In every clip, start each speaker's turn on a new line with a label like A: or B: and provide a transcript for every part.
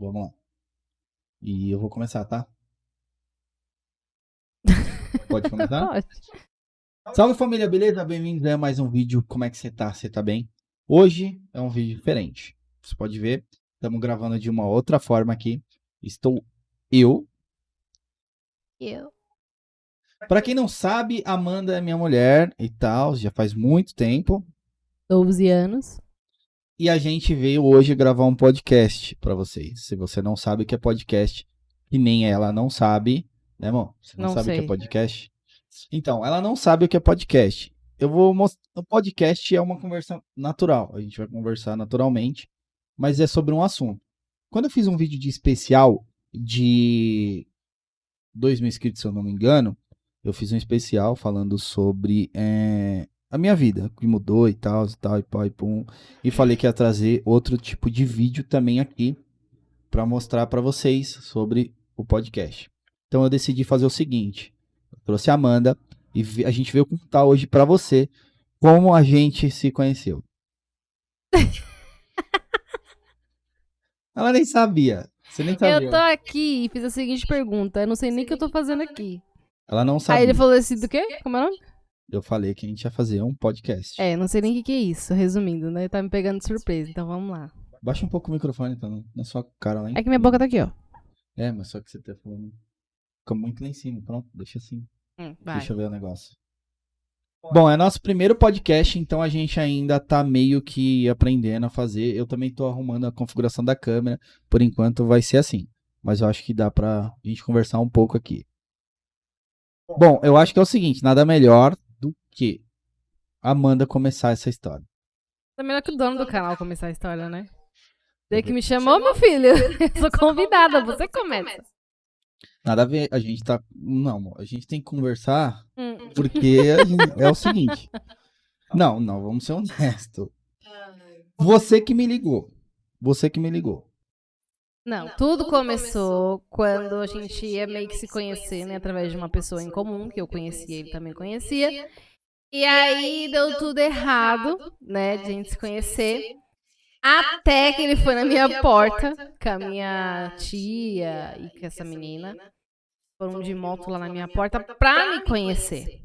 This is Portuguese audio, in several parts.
A: Vamos lá. E eu vou começar, tá? Pode começar?
B: Pode.
A: Salve família, beleza? Bem-vindos a mais um vídeo. Como é que você tá? Você tá bem? Hoje é um vídeo diferente. Você pode ver, estamos gravando de uma outra forma aqui. Estou eu.
B: Eu.
A: Pra quem não sabe, Amanda é minha mulher e tal, já faz muito tempo.
B: 12 anos.
A: E a gente veio hoje gravar um podcast pra vocês. Se você não sabe o que é podcast, que nem ela não sabe, né, amor? Você não,
B: Não
A: sabe o que
B: sei.
A: é podcast? Então, ela não sabe o que é podcast. Eu vou mostrar. O podcast é uma conversa natural. A gente vai conversar naturalmente, mas é sobre um assunto. Quando eu fiz um vídeo de especial de 2 mil inscritos, se eu não me engano, eu fiz um especial falando sobre eh, a minha vida, que mudou e tal, e tal, e pau e pum. E falei que ia trazer outro tipo de vídeo também aqui para mostrar para vocês sobre o podcast. Então eu decidi fazer o seguinte: eu trouxe a Amanda e a gente veio contar hoje para você como a gente se conheceu. Ela nem sabia. Você nem sabia.
B: Eu tô aqui e fiz a seguinte pergunta. Eu não sei nem o que eu tô fazendo aqui.
A: Ela não sabia.
B: Aí ele falou assim, do quê? Como é o nome?
A: Eu falei que a gente ia fazer um podcast.
B: É, não sei nem o que, que é isso, resumindo, né? Tá me pegando de surpresa, então vamos lá.
A: Baixa um pouco o microfone, então, na sua cara lá em
B: É que minha boca tá aqui, ó.
A: É, mas só que você tá falando. Fica muito lá em cima. Pronto, deixa assim.
B: Hum.
A: Deixa eu ver o negócio. Bom, é nosso primeiro podcast, então a gente ainda tá meio que aprendendo a fazer. Eu também tô arrumando a configuração da câmera. Por enquanto vai ser assim. Mas eu acho que dá pra gente conversar um pouco aqui. Bom, eu acho que é o seguinte: nada melhor que Amanda começar essa história.
B: Tá melhor que o dono do canal começar a história, né? Você que me chamou, meu filho. Eu sou convidada, você começa.
A: Nada a ver, a gente tá. Não, amor, a gente tem que conversar
B: Hum.
A: Porque gente- é o seguinte. Não, não, vamos ser honestos. Você que me ligou. Você que me ligou.
B: Não, tudo começou quando a gente ia meio que se conhecer, né? Através de uma pessoa em comum, que eu conhecia, ele também conhecia. E aí deu tudo errado, né? De a gente se conhecer. Até que ele foi na minha porta com a minha tia e com essa menina. Foram de moto lá na minha porta pra me conhecer.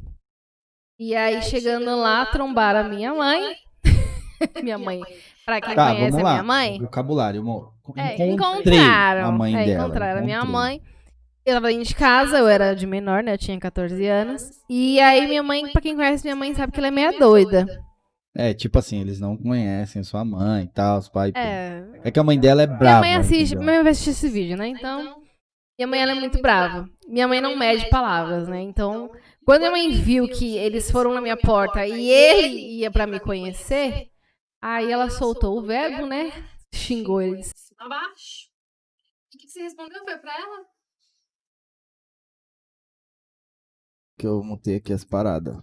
B: E aí, chegando lá, trombaram a minha mãe. minha mãe, pra quem
A: Tá,
B: conhece a minha mãe,
A: Vocabulário, amor.
B: é, encontraram.
A: a mãe
B: é,
A: dela.
B: encontraram a minha mãe. Eu tava dentro de casa, eu era de menor, né? Eu tinha 14 anos. E aí minha mãe, pra quem conhece minha mãe, sabe que ela é meia doida.
A: É, tipo assim, eles não conhecem sua mãe e tal, os pais. É.
B: É.
A: que a mãe dela é
B: Minha
A: brava.
B: mãe assiste,
A: entendeu?
B: minha mãe vai assistir esse vídeo, né? Então, minha mãe ela é muito brava. Minha mãe não mede palavras, né? Então, quando minha mãe viu que eles foram na minha porta e ele ia pra me conhecer, aí ela soltou o verbo, né? Xingou eles.
C: Abaixo. O que, que você respondeu? Foi pra ela?
A: Que eu montei aqui as paradas.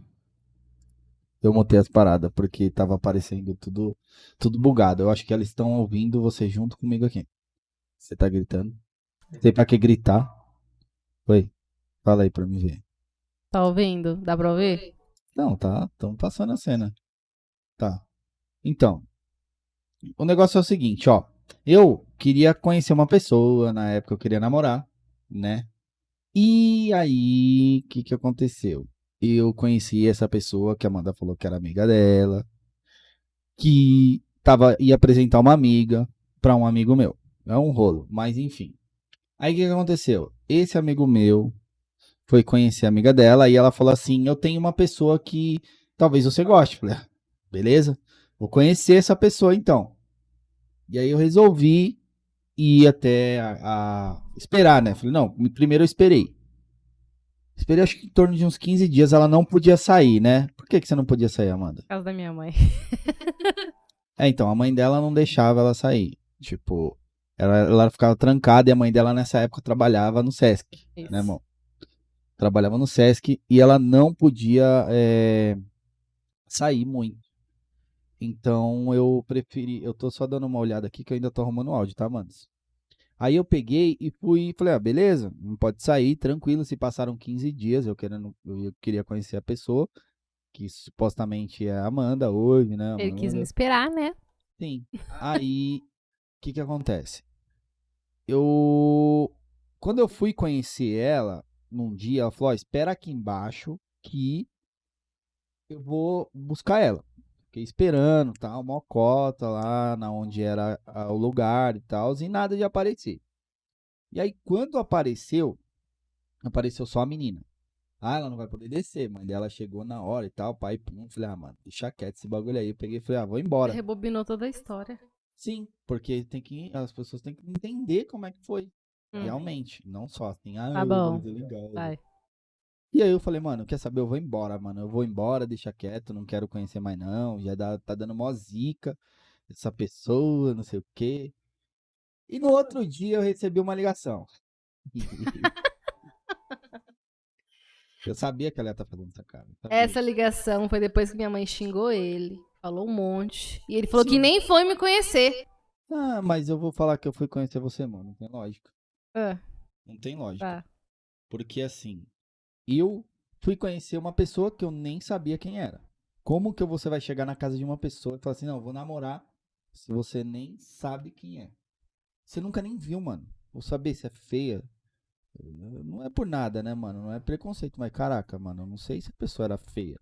A: Eu montei as paradas porque tava aparecendo tudo, tudo bugado. Eu acho que elas estão ouvindo você junto comigo aqui. Você tá gritando? Sei pra que gritar. Oi. Fala aí pra mim ver.
B: Tá ouvindo? Dá pra ouvir?
A: Não, tá. Estamos passando a cena. Tá. Então. O negócio é o seguinte, ó. Eu queria conhecer uma pessoa, na época eu queria namorar, né? E aí, o que que aconteceu? Eu conheci essa pessoa que a Amanda falou que era amiga dela, que tava, ia apresentar uma amiga pra um amigo meu. É um rolo, mas enfim. Aí o que que aconteceu? Esse amigo meu foi conhecer a amiga dela e ela falou assim: Eu tenho uma pessoa que talvez você goste. Falei, "Ah, beleza, vou conhecer essa pessoa então. E aí eu resolvi ir até a, a- esperar, né? Falei, não, primeiro eu esperei. Esperei acho que em torno de uns 15 dias ela não podia sair, né? Por que, que você não podia sair, Amanda?
B: Por causa da minha mãe.
A: É, então, a mãe dela não deixava ela sair. Tipo, ela, ela ficava trancada e a mãe dela nessa época trabalhava no Sesc.
B: Isso.
A: né, irmão? Trabalhava no Sesc e ela não podia é, sair muito. Então eu preferi. Eu tô só dando uma olhada aqui que eu ainda tô arrumando o áudio, tá, manos? Aí eu peguei e fui e falei, ah, beleza, não pode sair, tranquilo. Se passaram 15 dias, eu, querendo, eu queria conhecer a pessoa, que supostamente é a Amanda hoje, né?
B: Ele quis me esperar, né?
A: Sim. Aí, o que que acontece? eu. Quando eu fui conhecer ela, num dia, ela falou: ó, espera aqui embaixo que eu vou buscar ela. Fiquei esperando, tal, uma cota lá na onde era o lugar e tal, e nada de aparecer. E aí, quando apareceu, apareceu só a menina. Ah, ela não vai poder descer. Mãe dela chegou na hora e tal, pai, pum. Falei, ah, mano, deixa quieto esse bagulho aí. Eu peguei e falei, ah, vou embora.
B: Rebobinou toda a história.
A: Sim, porque tem que, as pessoas têm que entender como é que foi.
B: Hum.
A: Realmente. Não só assim, ah,
B: Tá bom.
A: legal.
B: Vai.
A: E aí eu falei, mano, quer saber? Eu vou embora, mano. Eu vou embora, deixa quieto, não quero conhecer mais não. Já dá, tá dando mó zica essa pessoa, não sei o quê. E no outro dia eu recebi uma ligação. eu sabia que ela ia estar fazendo essa cara.
B: Essa ligação foi depois que minha mãe xingou ele. Falou um monte. E ele falou que
A: Sim.
B: nem foi me conhecer.
A: Ah, mas eu vou falar que eu fui conhecer você, mano. Não tem lógica.
B: Ah,
A: Não tem lógica.
B: tá.
A: Porque assim, eu fui conhecer uma pessoa que eu nem sabia quem era. Como que você vai chegar na casa de uma pessoa e falar assim, não, vou namorar se você nem sabe quem é? Você nunca nem viu, mano. Vou saber se é feia. Não é por nada, né, mano? Não é preconceito, mas caraca, mano, eu não sei se a pessoa era feia.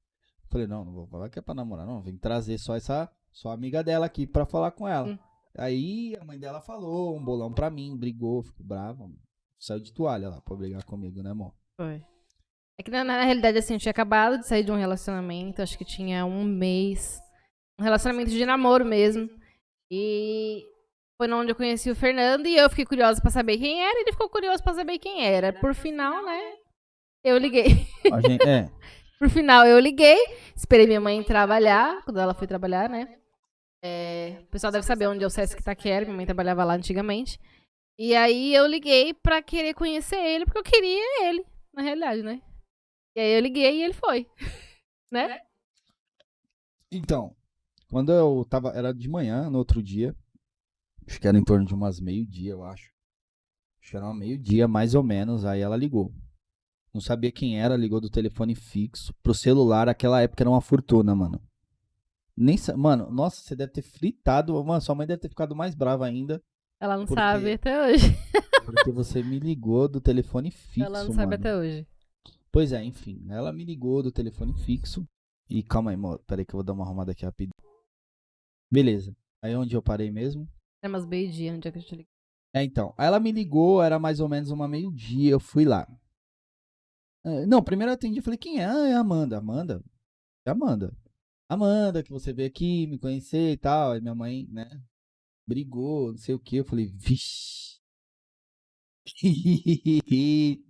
A: Falei, não, não vou falar que é pra namorar, não. Vem trazer só essa, só a amiga dela aqui pra falar com ela.
B: Hum.
A: Aí a mãe dela falou um bolão pra mim, brigou, ficou brava. mano. Saiu de toalha lá pra brigar comigo, né, amor?
B: Foi. É que na, na realidade, assim, eu tinha acabado de sair de um relacionamento, acho que tinha um mês. Um relacionamento de namoro mesmo. E foi onde eu conheci o Fernando e eu fiquei curiosa pra saber quem era, e ele ficou curioso pra saber quem era. Por final, né? Eu liguei.
A: Gente, é,
B: Por final, eu liguei, esperei minha mãe trabalhar, quando ela foi trabalhar, né? É, o pessoal deve saber onde é o Sesc Itaquera, minha mãe trabalhava lá antigamente. E aí eu liguei pra querer conhecer ele, porque eu queria ele, na realidade, né? E aí eu liguei e ele foi. Né?
A: Então, quando eu tava. Era de manhã, no outro dia. Acho que era em torno de umas meio-dia, eu acho. Acho que era meio-dia, mais ou menos. Aí ela ligou. Não sabia quem era, ligou do telefone fixo. Pro celular, aquela época era uma fortuna, mano. Nem sa- Mano, nossa, você deve ter fritado. Mano, sua mãe deve ter ficado mais brava ainda.
B: Ela não
A: Por quê?
B: sabe até hoje.
A: Porque você me ligou do telefone fixo.
B: Ela não sabe
A: mano.
B: até hoje.
A: Pois é, enfim. Ela me ligou do telefone fixo. E calma aí, amor. Pera aí que eu vou dar uma arrumada aqui rapidinho. Beleza. Aí onde eu parei mesmo?
B: Era umas meio-dia, no dia que eu te liguei.
A: É, então. Aí ela me ligou, era mais ou menos uma meio-dia. Eu fui lá. É, não, primeiro eu atendi e falei, quem é? Ah, é a Amanda. Amanda? É a Amanda. Amanda, que você veio aqui me conhecer e tal. Aí minha mãe, né? Brigou, não sei o que. Eu falei, vixe.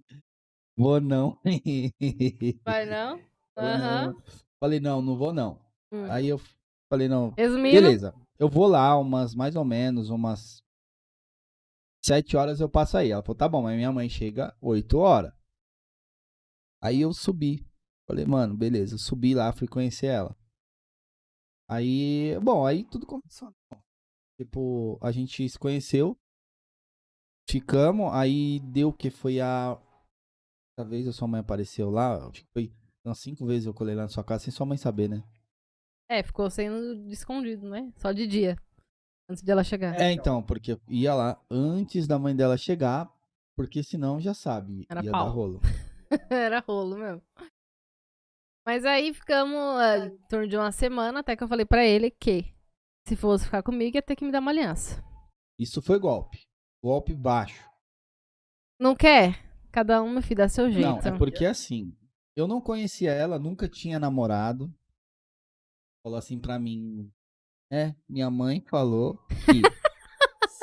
A: Vou não.
B: Vai não?
A: Não. Falei, não, não vou não.
B: Hum.
A: Aí eu falei, não,
B: Resumindo,
A: beleza. Eu vou lá umas, mais ou menos, umas sete horas eu passo aí. Ela falou, tá bom, mas minha mãe chega oito horas. Aí eu subi. Falei, mano, beleza. Eu subi lá, fui conhecer ela. Aí, bom, aí tudo começou. né? Tipo, a gente se conheceu. Ficamos, aí deu que foi a. Essa vez a sua mãe apareceu lá. Acho que foi umas cinco vezes eu colei lá na sua casa sem sua mãe saber, né?
B: é, ficou sendo escondido, né? Só de dia. Antes de ela chegar.
A: É, então, porque eu ia lá antes da mãe dela chegar, porque senão já sabe,
B: Era
A: ia
B: pau.
A: dar rolo.
B: Era rolo mesmo. Mas aí ficamos ah, em torno de uma semana até que eu falei pra ele que se fosse ficar comigo ia ter que me dar uma aliança.
A: Isso foi golpe. Golpe baixo.
B: Não quer? Cada um, meu filho, dá seu jeito.
A: Não, é porque assim, eu não conhecia ela, nunca tinha namorado. Falou assim pra mim, é, minha mãe falou que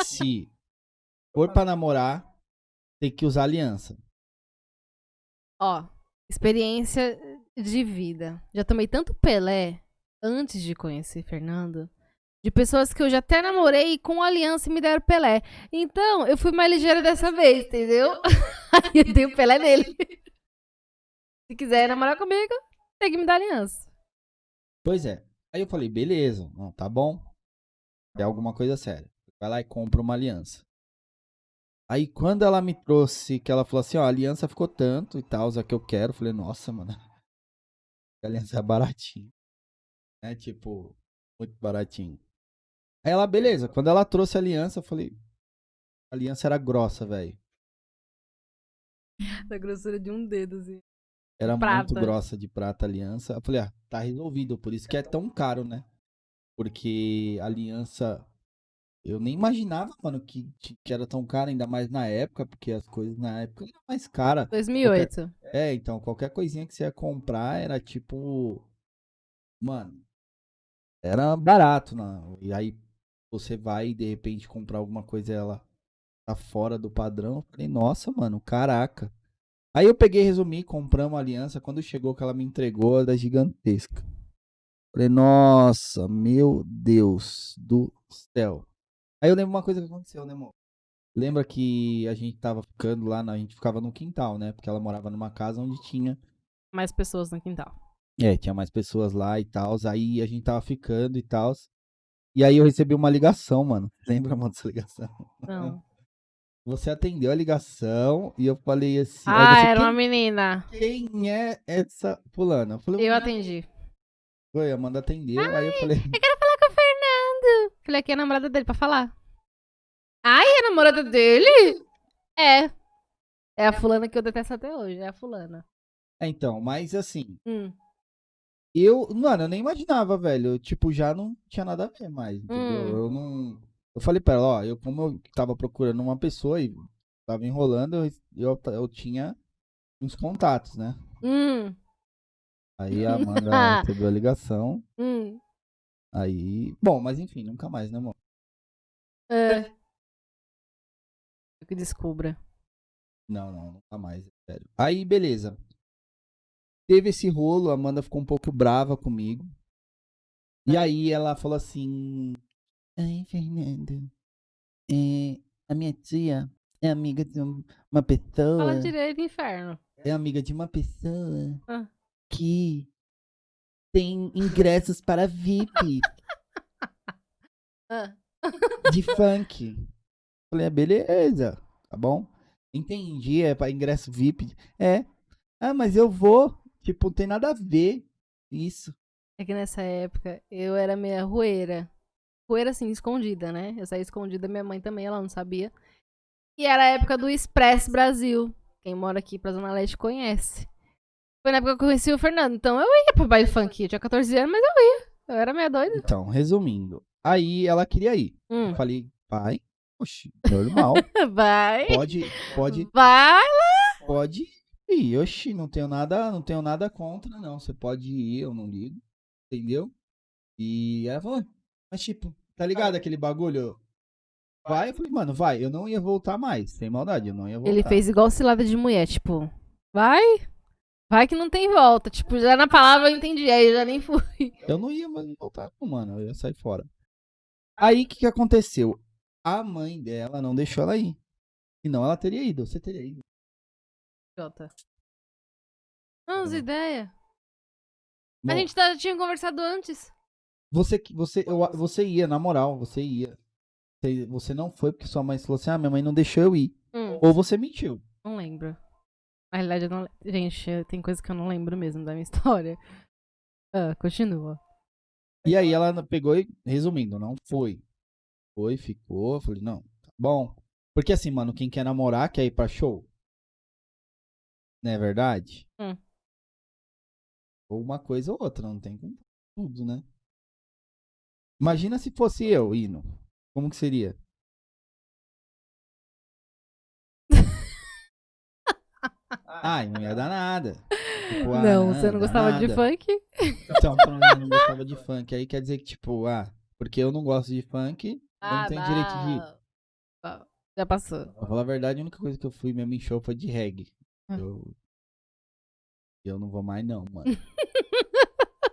A: se for pra namorar, tem que usar aliança.
B: Ó, experiência de vida. Já tomei tanto Pelé antes de conhecer Fernando. De pessoas que eu já até namorei e com aliança me deram Pelé. Então, eu fui mais ligeira dessa vez, entendeu? Aí eu dei o Pelé nele. Se quiser namorar comigo, tem que me dar aliança.
A: Pois é. Aí eu falei, beleza, não, tá bom. É alguma coisa séria. Vai lá e compra uma aliança. Aí quando ela me trouxe, que ela falou assim, ó, a aliança ficou tanto e tal, a que eu quero, eu falei, nossa, mano. A aliança é baratinho. É tipo, muito baratinho. Ela, beleza, quando ela trouxe a aliança, eu falei, A aliança era grossa, velho.
B: Da grossura de um dedo, assim.
A: Era muito
B: Prata.
A: grossa de prata a aliança. Eu falei, ah, tá resolvido. Por isso que é tão caro, né? Porque a aliança. Eu nem imaginava, mano, que, que era tão caro, ainda mais na época, porque as coisas na época eram mais caras.
B: 2008.
A: É, então, qualquer coisinha que você ia comprar era tipo. Mano. Era barato, não. E aí você vai de repente comprar alguma coisa e ela tá fora do padrão. Eu falei, nossa, mano, caraca. Aí eu peguei e resumi, compramos a aliança. Quando chegou que ela me entregou, era gigantesca. Falei, nossa, meu Deus do céu. Aí eu lembro uma coisa que aconteceu, né, amor? Lembra que a gente tava ficando lá, na- a gente ficava no quintal, né? Porque ela morava numa casa onde tinha
B: Mais pessoas no quintal.
A: é, tinha mais pessoas lá e tal. Aí a gente tava ficando e tal. E aí eu recebi uma ligação, mano. Lembra, mano, dessa ligação?
B: Não.
A: Você atendeu a ligação e eu falei assim.
B: Ah,
A: você,
B: era uma menina.
A: quem é essa fulana? Eu falei,
B: Eu
A: "Ué,
B: atendi.
A: Foi, a Amanda atendeu. aí eu falei,
B: Eu quero falar com o Fernando. Falei aqui é a namorada dele pra falar. Ai, é a namorada dele? É. É a fulana que eu detesto até hoje. É a fulana.
A: é, então, mas assim,
B: Hum.
A: Eu, mano, eu nem imaginava, velho. Eu, tipo, já não tinha nada a ver mais, entendeu?
B: Hum.
A: Eu não. Eu falei pra ela, ó, eu, como eu tava procurando uma pessoa e tava enrolando, eu, eu, eu tinha uns contatos, né?
B: Hum.
A: Aí a Amanda recebeu a ligação.
B: Hum.
A: Aí. Bom, mas enfim, nunca mais, né, amor?
B: É. Eu que descubra.
A: Não, não, nunca mais, é sério. Aí, beleza. Teve esse rolo, a Amanda ficou um pouco brava comigo. E aí ela falou assim: Ai, Fernando, é, a minha tia é amiga de um- uma pessoa.
B: Fala direito, inferno.
A: É amiga de uma pessoa
B: Ah.
A: que tem ingressos para VIP
B: Ah.
A: de funk. Falei, ah, beleza, tá bom? Entendi, é para ingresso VIP. É. Ah, mas eu vou. Tipo, não tem nada a ver isso.
B: É que nessa época eu era meia rueira. Rueira assim, escondida, né? Eu saí escondida, minha mãe também, ela não sabia. E era a época do Express Brasil. Quem mora aqui pra Zona Leste conhece. Foi na época que eu conheci o Fernando. Então eu ia pra baile funk. Eu tinha 14 anos, mas eu ia. Eu era meia doida.
A: Então, resumindo. Aí ela queria ir.
B: Hum.
A: Eu falei, pai, oxi, normal.
B: Vai.
A: Pode, pode,
B: Vai.
A: pode ir. Oxi, não tenho nada, não tenho nada contra, não. Você pode ir, eu não ligo. Entendeu? E ela falou, mas tipo, tá ligado aquele bagulho? Vai, eu falei, mano, vai. Eu não ia voltar mais, sem maldade, eu não ia voltar.
B: Ele fez igual cilada de mulher, tipo, vai. Vai que não tem volta. Tipo, já na palavra eu entendi, aí eu já nem fui.
A: Eu não ia mais voltar, não, mano. Eu ia sair fora. Aí, o que, que aconteceu? A mãe dela não deixou ela ir. Senão ela teria ido. Você teria ido.
B: Jota.
A: Tá bom.
B: ideia.
A: Bom,
B: A gente tá- tinha conversado antes.
A: Você, você, eu, você ia, na moral, você ia. Você, você não foi porque sua mãe falou assim: ah, minha mãe não deixou eu ir.
B: Hum,
A: Ou você mentiu.
B: não lembro. Na realidade, eu não. Gente, tem coisa que eu não lembro mesmo da minha história. Ah, continua.
A: E aí ela pegou e, resumindo, não foi. Foi, ficou. Falei, não, tá bom. Porque assim, mano, quem quer namorar quer ir pra show. Não é verdade?
B: Hum.
A: Ou uma coisa ou outra, não tem como tudo, né? Imagina se fosse eu indo. Como que seria? Ai, não ia dar nada. Tipo, ah,
B: não, você não gostava de
A: nada.
B: funk?
A: Então, eu não gostava de funk. Aí quer dizer que, tipo, ah, porque eu não gosto de funk, eu
B: Ah,
A: não tenho direito de.
B: Ah, Já passou.
A: Pra falar a verdade, a única coisa que eu fui mesmo em show foi de reggae.
B: Ah.
A: Eu. Eu não vou mais, não, mano.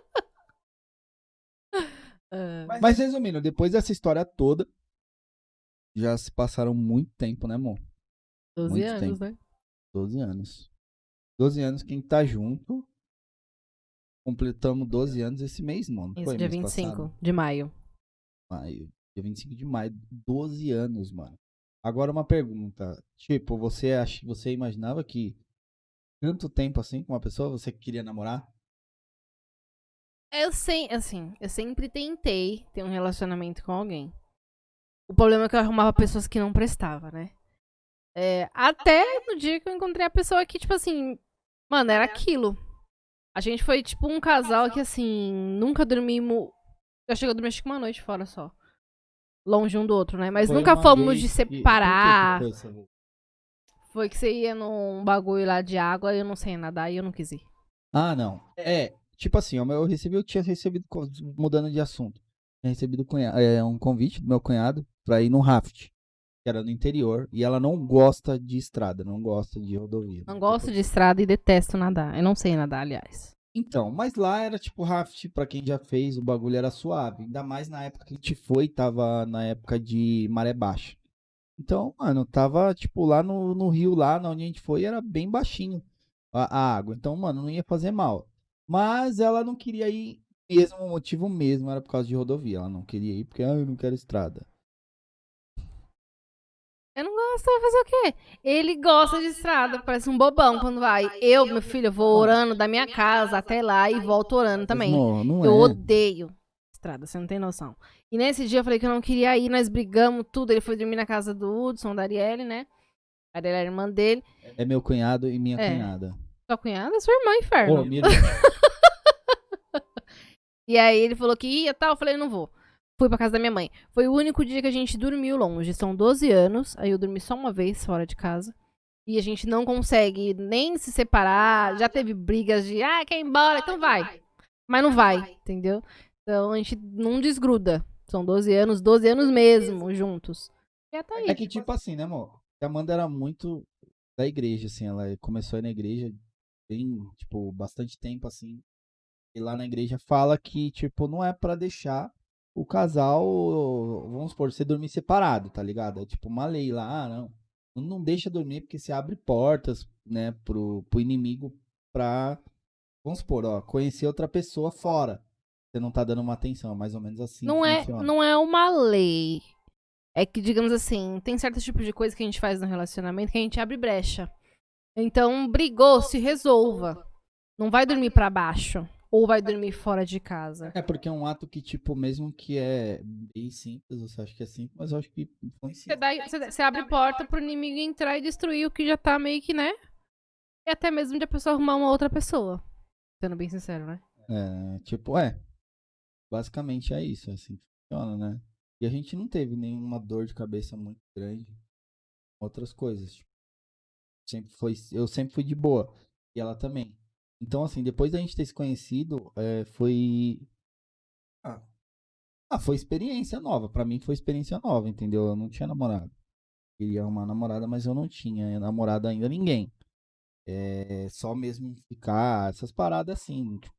B: Ah,
A: Mas resumindo, depois dessa história toda, já se passaram muito tempo, né, amor?
B: 12
A: muito
B: anos,
A: tempo.
B: né?
A: 12 anos. 12 anos, quem tá junto. Completamos 12 anos esse mês, mano.
B: Isso,
A: Foi
B: dia
A: mês
B: 25
A: passado?
B: de maio.
A: Maio. Dia 25 de maio. 12 anos, mano. Agora uma pergunta. Tipo, você acha, você imaginava que tanto tempo assim com uma pessoa você queria namorar?
B: Eu sei, assim, eu sempre tentei ter um relacionamento com alguém. O problema é que eu arrumava pessoas que não prestavam, né? É, até no dia que eu encontrei a pessoa que, tipo assim, mano, era aquilo. A gente foi, tipo, um casal que, assim, nunca dormimos. Eu cheguei a dormir acho que uma noite fora só. Longe um do outro, né? Mas
A: Foi
B: nunca fomos de
A: por que
B: separar.
A: Foi
B: que você ia num bagulho lá de água e eu não sei nadar e eu não quis ir.
A: Ah, não. É, tipo assim, eu recebi, eu tinha recebido, mudando de assunto, tinha recebido é, um convite do meu cunhado pra ir num raft, que era no interior, e ela não gosta de estrada, não gosta de rodovia.
B: Não gosto de estrada e detesto nadar. Eu não sei nadar, aliás.
A: Então, mas lá era tipo raft, pra quem já fez, o bagulho era suave. Ainda mais na época que a gente foi, tava na época de maré baixa. Então, mano, tava tipo lá no, no rio, lá onde a gente foi, era bem baixinho a, a água. Então, mano, não ia fazer mal. Mas ela não queria ir, mesmo o motivo mesmo era por causa de rodovia. Ela não queria ir porque, ah, eu não quero estrada.
B: Eu não gosto, vou fazer o quê? Ele gosta de estrada, parece um bobão quando vai. Eu, meu filho, eu vou orando da minha casa até lá e volto orando também.
A: Não, não
B: Eu
A: é.
B: odeio estrada, você não tem noção. E nesse dia eu falei que eu não queria ir, nós brigamos tudo. Ele foi dormir na casa do Hudson, da Arielle, né? A Arielle é a irmã dele.
A: É meu cunhado e minha
B: É.
A: cunhada.
B: Sua cunhada é sua irmã, inferno.
A: Ô, minha.
B: E aí ele falou que ia tal, eu falei, não vou. Fui pra casa da minha mãe. Foi o único dia que a gente dormiu longe. São 12 anos, aí eu dormi só uma vez fora de casa. E a gente não consegue nem se separar. Já teve brigas de, ah, quer ir embora, então vai. Mas não vai, entendeu? Então a gente não desgruda. São 12 anos, 12 anos mesmo, juntos. E tá aí.
A: É que tipo assim, né, amor? A Amanda era muito da igreja, assim, ela começou a ir na igreja tem, tipo, bastante tempo, assim. E lá na igreja fala que, tipo, não é pra deixar o casal, vamos supor, você dormir separado, tá ligado? É tipo uma lei lá, ah, não. Não deixa dormir porque você abre portas, né, pro, pro inimigo pra, vamos supor, ó, conhecer outra pessoa fora. Você não tá dando uma atenção, é mais ou menos assim.
B: não é,
A: funciona.
B: não é uma lei. É que, digamos assim, tem certos tipos de coisa que a gente faz no relacionamento que a gente abre brecha. Então, brigou, se resolva. Não vai dormir pra baixo. Ou vai dormir fora de casa.
A: É porque é um ato que, tipo, mesmo que é bem simples, você acha que é simples, mas eu acho que
B: Você,
A: influencia.
B: dá- você- você abre porta pro inimigo entrar e destruir o que já tá meio que, né? E até mesmo de a pessoa arrumar uma outra pessoa. Sendo bem sincero, né?
A: É, tipo, é. Basicamente é isso, é assim que funciona, né? E a gente não teve nenhuma dor de cabeça muito grande. Outras coisas. Tipo, sempre foi, eu sempre fui de boa. E ela também. Então, assim, depois da gente ter se conhecido, é, foi. Ah, ah, foi experiência nova. Pra mim foi experiência nova, entendeu? Eu não tinha namorado. Queria uma namorada, mas eu não tinha namorado ainda ninguém. É só mesmo ficar, essas paradas assim, tipo,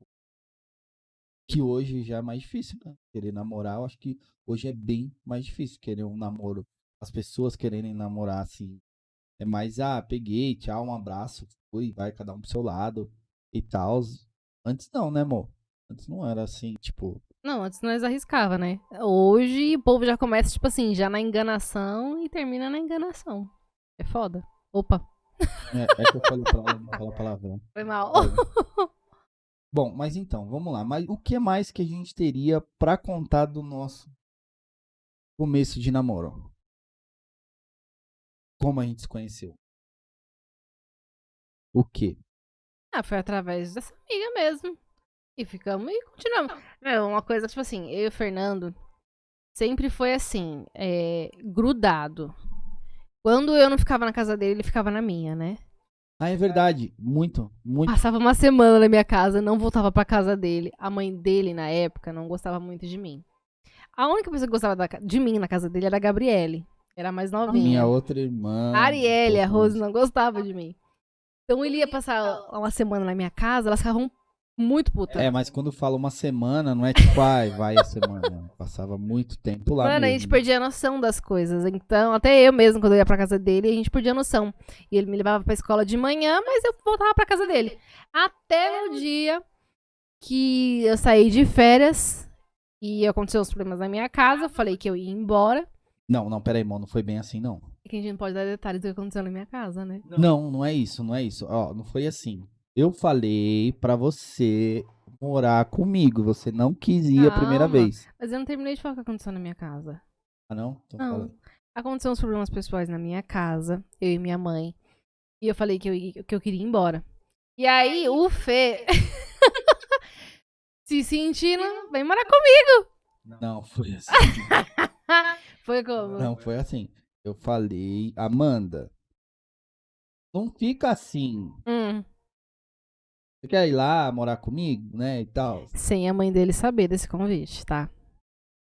A: que hoje já é mais difícil, né? Querer namorar, eu acho que hoje é bem mais difícil querer um namoro. As pessoas quererem namorar assim. É mais, ah, peguei, tchau, um abraço, fui, vai cada um pro seu lado e tal. Antes não, né, amor? Antes não era assim, tipo.
B: Não, antes nós arriscava, né? Hoje o povo já começa, tipo assim, já na enganação e termina na enganação. É foda. Opa,
A: É, é que eu falei pra ela não falar palavrão.
B: foi mal.
A: Bom, mas então, vamos lá. Mas o que mais que a gente teria pra contar do nosso começo de namoro? Como a gente se conheceu? O quê?
B: Ah, foi através dessa amiga mesmo. E ficamos e continuamos. É uma coisa, tipo assim, eu e o Fernando sempre foi assim, é, grudado. Quando eu não ficava na casa dele, ele ficava na minha, né?
A: Ah, é verdade. Muito, muito.
B: Passava uma semana na minha casa, não voltava pra casa dele. A mãe dele, na época, não gostava muito de mim. A única pessoa que gostava da de mim na casa dele era a Gabriele. Era a mais novinha.
A: Minha outra irmã.
B: A Arielle, a Rose, não gostava de mim. Então ele ia passar uma semana na minha casa, elas ficavam muito putas.
A: É, mas quando fala uma semana, não é tipo, ai, vai a semana. Passava muito tempo lá.
B: Mano, a
A: mesmo.
B: gente perdia a noção das coisas. Então, até eu mesmo, quando eu ia pra casa dele, a gente perdia a noção. E ele me levava pra escola de manhã, mas eu voltava pra casa dele. Até no dia que eu saí de férias e aconteceu os problemas na minha casa, eu falei que eu ia embora.
A: Não, não, peraí, irmão, não foi bem assim, não.
B: E que a gente não pode dar detalhes do que aconteceu na minha casa, né?
A: Não, não é isso, não é isso. Ó, não foi assim. Eu falei pra você morar comigo. Você não quis ir a primeira
B: Calma.
A: vez.
B: Mas eu não terminei de falar o que aconteceu na minha casa.
A: Ah, não? Então
B: Não.
A: fala.
B: Aconteceu uns problemas pessoais na minha casa, eu e minha mãe. E eu falei que eu, ia- que eu queria ir embora. E aí, o Fê. se sentindo, vem morar comigo.
A: Não, foi assim.
B: Foi como?
A: Não, foi assim. Eu falei, Amanda, não fica assim.
B: Hum,
A: Você quer ir lá morar comigo, né? E tal.
B: sem a mãe dele saber desse convite, tá?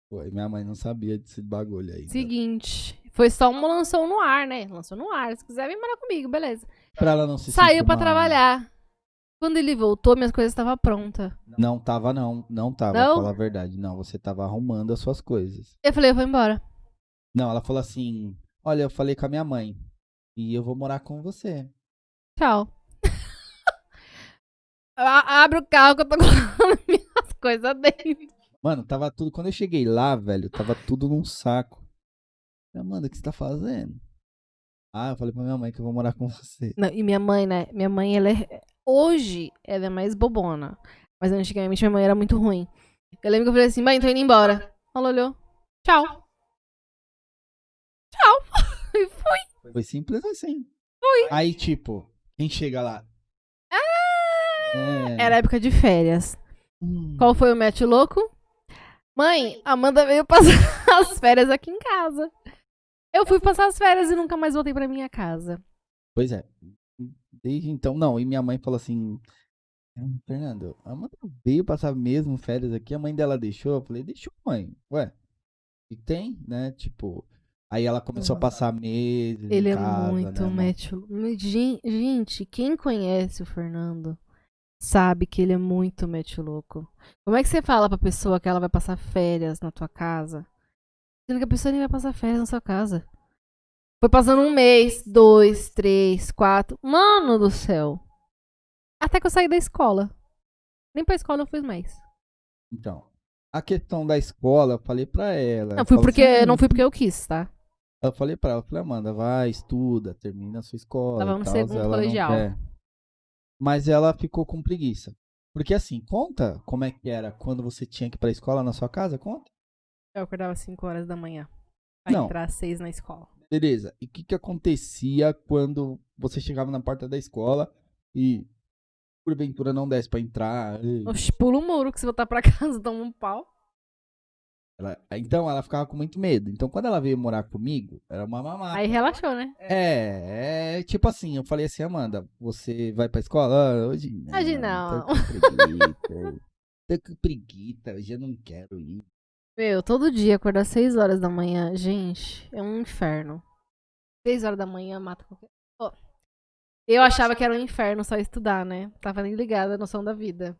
A: Foi, minha mãe não sabia desse bagulho aí.
B: Seguinte. Foi só uma lançou no ar, né? Lançou no ar. Se quiser, vem morar comigo, beleza.
A: Pra ela não se
B: Saiu pra
A: mal.
B: trabalhar. Quando ele voltou, minhas coisas estavam prontas.
A: Não tava, não. Não tava,
B: Não?
A: pra falar a verdade. Não, você tava arrumando as suas coisas.
B: Eu falei, eu vou embora.
A: Não, ela falou assim: Olha, eu falei com a minha mãe. E eu vou morar com você.
B: Tchau. Abre o carro que eu tô colocando minhas coisas dentro.
A: Mano, tava tudo. Quando eu cheguei lá, velho, tava tudo num saco. Amanda, o que você tá fazendo? Ah, eu falei pra minha mãe que eu vou morar com você.
B: Não, e minha mãe, né? Minha mãe, ela é. Hoje, ela é mais bobona. Mas antigamente minha mãe era muito ruim. Eu lembro que eu falei assim, mãe, tô indo embora. Ela olhou. Tchau. Tchau. E fui.
A: Foi simples assim. Aí, tipo, quem chega lá? É.
B: Era época de férias.
A: Hum.
B: Qual foi o match louco? Mãe, Amanda veio passar as férias aqui em casa. Eu fui passar as férias e nunca mais voltei pra minha casa.
A: Pois é. Desde então, não. E minha mãe falou assim: "Hum, Fernando, a Amanda veio passar mesmo férias aqui, a mãe dela deixou. Eu falei: Deixou, mãe. Ué, e tem, né? Tipo. Aí ela começou a passar meses.
B: Ele é
A: casa,
B: muito
A: né, mano?
B: match Gente, quem conhece o Fernando sabe que ele é muito match louco. Como é que você fala pra pessoa que ela vai passar férias na tua casa? Sendo que a pessoa nem vai passar férias na sua casa. Foi passando um mês, dois, três, quatro. Mano do céu. Até que eu saí da escola. Nem pra escola eu fui mais.
A: Então, a questão da escola, eu falei pra ela.
B: Não fui
A: falo
B: porque,
A: assim,
B: não fui porque eu quis, tá?
A: Eu falei pra ela, eu falei, Amanda, vai, estuda, termina a sua escola.
B: Tava no
A: tals",
B: segundo
A: ela não
B: colegial.
A: quer. Mas ela ficou com preguiça. Porque assim, conta como é que era quando você tinha que ir pra escola na sua casa? Conta.
B: Eu acordava às 5 horas da manhã. Pra
A: Não.
B: entrar às 6 na escola.
A: Beleza. E o que, que acontecia quando você chegava na porta da escola e porventura não desse pra entrar? e-
B: Oxe, pula o muro que se voltar pra casa toma um pau.
A: Ela- então ela ficava com muito medo. Então quando ela veio morar comigo, era uma mamata.
B: Aí relaxou, né?
A: É, é tipo assim, eu falei assim, Amanda, você vai pra escola? Ah, hoje não.
B: Hoje não.
A: Tô com preguiça. tô com preguiça, hoje eu não quero ir.
B: Meu, todo dia acordar 6 horas da manhã, gente, é um inferno. 6 horas da manhã mata qualquer. Ó, eu achava que era um inferno só estudar, né? Tava nem ligada à noção da vida.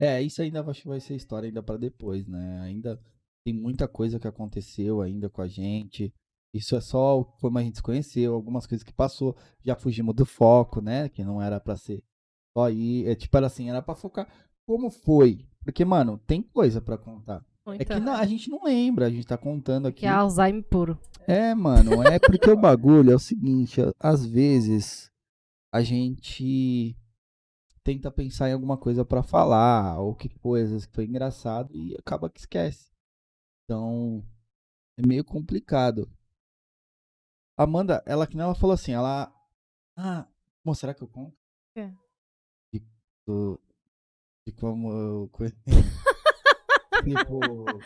A: É, isso ainda acho que vai ser história ainda pra depois, né? Ainda tem muita coisa que aconteceu ainda com a gente. Isso é só como a gente se conheceu, algumas coisas que passou, já fugimos do foco, né? Que não era pra ser só aí, é tipo era assim, era pra focar como foi. Porque, mano, tem coisa pra contar. É que não- a gente não lembra, a gente tá contando aqui.
B: Que é Alzheimer puro.
A: É, mano, é porque o bagulho é o seguinte, às vezes a gente tenta pensar em alguma coisa pra falar, ou que coisas que foi engraçado e acaba que esquece. Então, é meio complicado. Amanda, ela que nem ela falou assim, ela Ah, Bom, será que eu conto?
B: quê?
A: De, do- de como eu conheci. tipo,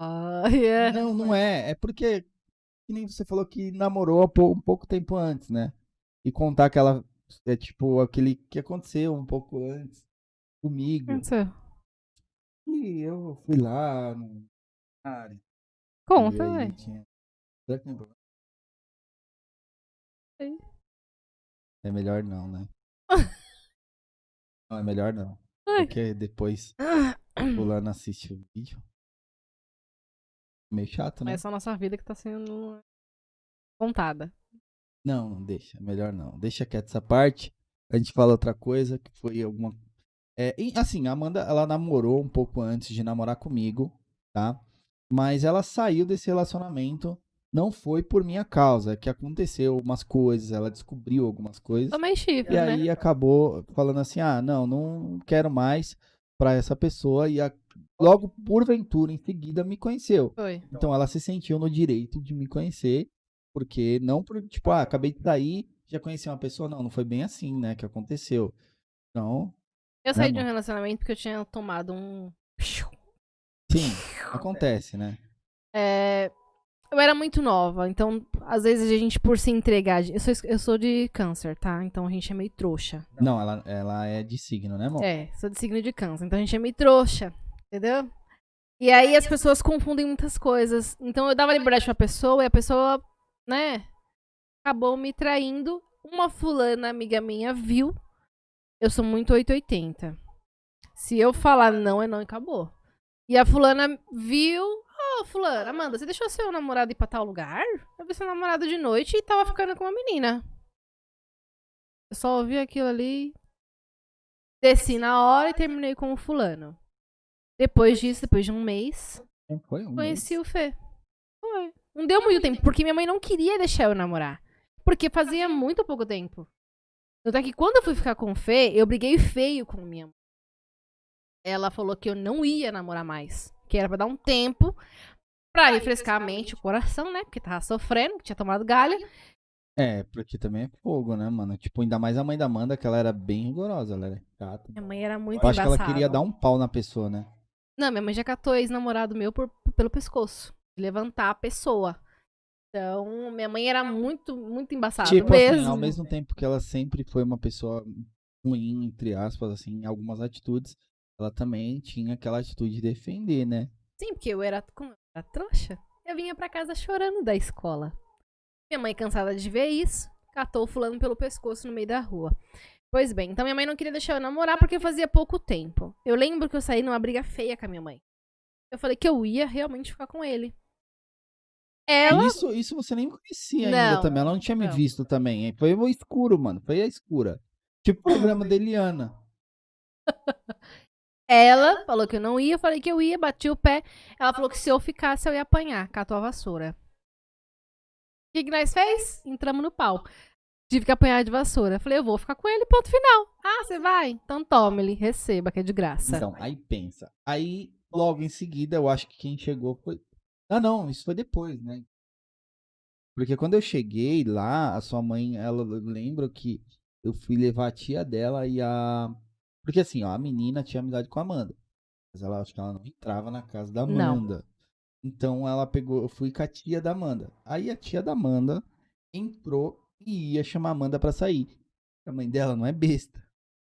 B: Ah, yeah.
A: Não, não é. É porque, que nem você falou que namorou um pouco tempo antes, né? E contar aquela. É tipo, aquele que aconteceu um pouco antes comigo.
B: O aconteceu?
A: E eu fui lá no. área.
B: Conta, velho.
A: tinha- Será que tem problema?
B: Sei.
A: É melhor não, né? Não, é melhor não.
B: Ai.
A: Porque depois fulano assiste o vídeo. Meio chato, né?
B: Mas é só nossa vida que tá sendo contada.
A: Não, não deixa. Melhor não. Deixa quieto essa parte. A gente fala outra coisa, que foi alguma. É, e, assim, a Amanda, ela namorou um pouco antes de namorar comigo, tá? Mas ela saiu desse relacionamento. Não foi por minha causa, é que aconteceu umas coisas, ela descobriu algumas coisas.
B: Tomei chifre,
A: E
B: né?
A: aí acabou falando assim: ah, não, não quero mais pra essa pessoa. E a- logo porventura, em seguida, me conheceu.
B: Foi.
A: Então ela se sentiu no direito de me conhecer, porque não por, tipo, ah, acabei de sair, já conheci uma pessoa. Não, não foi bem assim, né, que aconteceu. Então,
B: Eu saí
A: É,
B: de um relacionamento porque eu tinha tomado um.
A: sim, acontece, né?
B: É, eu era muito nova, então às vezes a gente, por se entregar. Eu sou, eu sou de câncer, tá? Então a gente é meio trouxa.
A: Não, ela, ela é de signo, né, amor?
B: É, sou de signo de câncer, então a gente é meio trouxa, entendeu? E aí as pessoas confundem muitas coisas. Então eu dava liberdade pra pessoa e a pessoa, né, acabou me traindo. Uma fulana amiga minha viu. Eu sou muito 880. Se eu falar não, é não e acabou. E a fulana viu. Ô, fulana, Amanda, você deixou seu namorado ir pra tal lugar? Eu vi seu namorado de noite e tava ficando com uma menina. Eu só ouvi aquilo ali. Desci na hora e terminei com o fulano. Depois disso, depois de um mês,
A: Foi um
B: conheci o Fê. Não deu muito tempo, porque minha mãe não queria deixar eu namorar. Porque fazia muito pouco tempo. Tanto é que quando eu fui ficar com o Fê, eu briguei feio com minha mãe. Ela falou que eu não ia namorar mais. Que era pra dar um tempo pra refrescar a mente, o coração, né? Porque tava sofrendo, que tinha tomado galha.
A: É, porque também é fogo, né, mano? Tipo, ainda mais a mãe da Amanda, que ela era bem rigorosa, ela era chata.
B: Minha mãe era muito
A: Eu acho que ela queria dar um pau na pessoa, né?
B: Não, minha mãe já catou ex-namorado meu por- pelo pescoço. Levantar a pessoa. Então, minha mãe era muito, muito embaçada
A: tipo
B: mesmo.
A: assim, ao mesmo tempo que ela sempre foi uma pessoa ruim, entre aspas, assim, em algumas atitudes, ela também tinha aquela atitude de defender, né?
B: Sim, porque eu era, como eu era trouxa, eu vinha pra casa chorando da escola. Minha mãe, cansada de ver isso, catou o fulano pelo pescoço no meio da rua. Pois bem, então minha mãe não queria deixar eu namorar porque fazia pouco tempo. Eu lembro que eu saí numa briga feia com a minha mãe. Eu falei que eu ia realmente ficar com ele. Ela
A: Isso, isso você nem conhecia ainda
B: Não,
A: também. Ela não tinha me
B: não.
A: visto também. hein? Foi o escuro, mano. Foi a escura. Tipo o programa da Eliana.
B: Ela falou que eu não ia, eu falei que eu ia, bati o pé. Ela falou que se eu ficasse, eu ia apanhar, catou a vassoura. O que, que nós fez? Entramos no pau. Tive que apanhar de vassoura. Falei, eu vou ficar com ele, ponto final. Ah, você vai? Então tome ele, receba, que é de graça.
A: Então, aí pensa. Aí, logo em seguida, eu acho que quem chegou foi. Ah, não, isso foi depois, né? Porque quando eu cheguei lá, a sua mãe, ela eu lembro que eu fui levar a tia dela e a. Porque assim, ó, a menina tinha amizade com a Amanda. Mas ela acho que ela não entrava na casa da
B: Não.
A: Amanda. Então ela pegou, eu fui com a tia da Amanda. Aí a tia da Amanda entrou e ia chamar a Amanda pra sair. A mãe dela não é besta.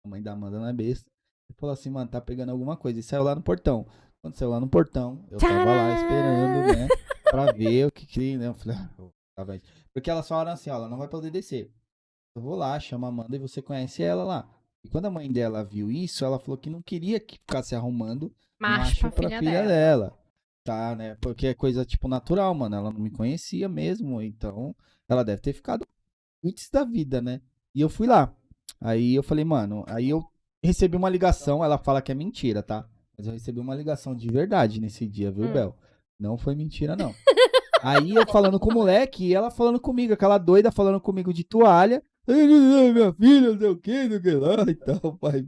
A: A mãe da Amanda não é besta. Ele falou assim, mano, tá pegando alguma coisa. E saiu lá no portão. Quando saiu lá no portão, eu tava lá esperando, né? Pra ver o que que, né? Eu falei, ah. Porque elas falaram assim, ó, ela não vai poder descer. Eu vou lá, chama a Amanda e você conhece ela lá. E quando a mãe dela viu isso, ela falou que não queria que ficasse arrumando
B: Macho, pra, filha, dela.
A: dela. Tá, né? Porque é coisa, tipo, natural, mano. Ela não me conhecia mesmo. Então, ela deve ter ficado antes da vida, né? E eu fui lá. Aí eu falei, mano, aí eu recebi uma ligação. Ela fala que é mentira, tá? Mas eu recebi uma ligação de verdade nesse dia, viu,
B: Hum.
A: Bel? Não foi mentira, não. aí eu falando com o moleque e ela falando comigo, aquela doida falando comigo de toalha. "Ai, Minha filha, não sei o que, não sei o que lá e tal, pai.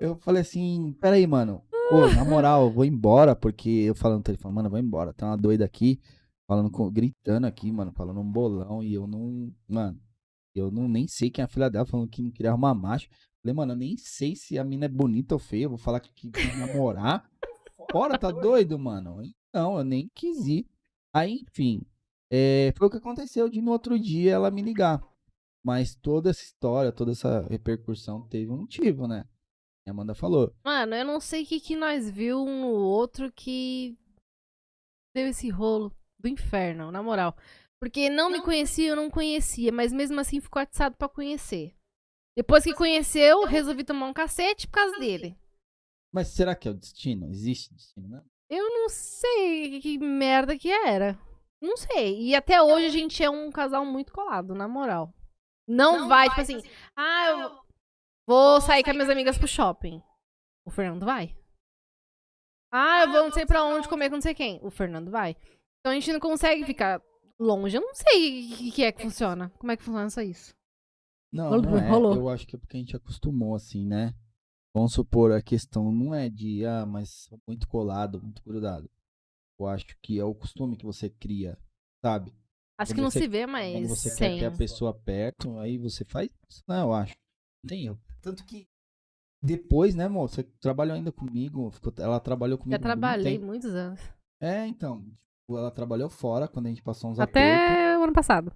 A: Eu falei- assim, peraí, mano. Pô, na moral, eu vou embora, porque eu falando no telefone, mano, eu vou embora. Tem uma doida aqui, falando com, gritando aqui, mano, falando um bolão, e eu não. Mano, eu não nem sei quem é a filha dela, falando que não queria arrumar macho. Falei, mano, eu nem sei se a mina é bonita ou feia. Eu vou falar que, que quer namorar. Fora, tá doido, mano? Não, eu nem quis ir. Aí, enfim, é, foi o que aconteceu de no outro dia ela me ligar. Mas toda essa história, toda essa repercussão teve um motivo, né? A Amanda falou.
B: Mano, eu não sei o que, que nós viu um no outro que deu esse rolo do inferno, na moral. Porque não me conhecia, eu não conhecia, mas mesmo assim ficou atiçado pra conhecer. Depois que conheceu, resolvi tomar um cacete por causa dele.
A: Mas será que é o destino? Existe destino, né?
B: Eu não sei que merda que era. Não sei. E até hoje a gente é um casal muito colado, na moral. Não, vai, tipo assim, ah, eu vou sair com as minhas amigas pro shopping. O Fernando vai. Ah, eu vou não sei pra onde comer com não sei quem. O Fernando vai. Então a gente não consegue ficar longe. Eu não sei o que, que é que funciona. Como é que funciona só isso?
A: Não,
B: Rolou-
A: não é.
B: rolou.
A: Eu acho que é porque a gente acostumou, assim, né? vamos supor, a questão não é de, ah, mas muito colado, muito grudado. Eu acho que é o costume que você cria, sabe?
B: Acho
A: Quando
B: que não
A: você-
B: se vê
A: Quando
B: mais
A: você quer
B: sem.
A: ter a pessoa perto, aí você faz isso, né? Eu acho. Não tem erro. Tanto que depois, né, amor? Você trabalhou ainda comigo. ficou- ela trabalhou comigo.
B: Já
A: muito
B: trabalhei
A: tempo.
B: muitos anos.
A: É, então. tipo, Ela trabalhou fora quando a gente passou uns apertos.
B: Até o ano passado.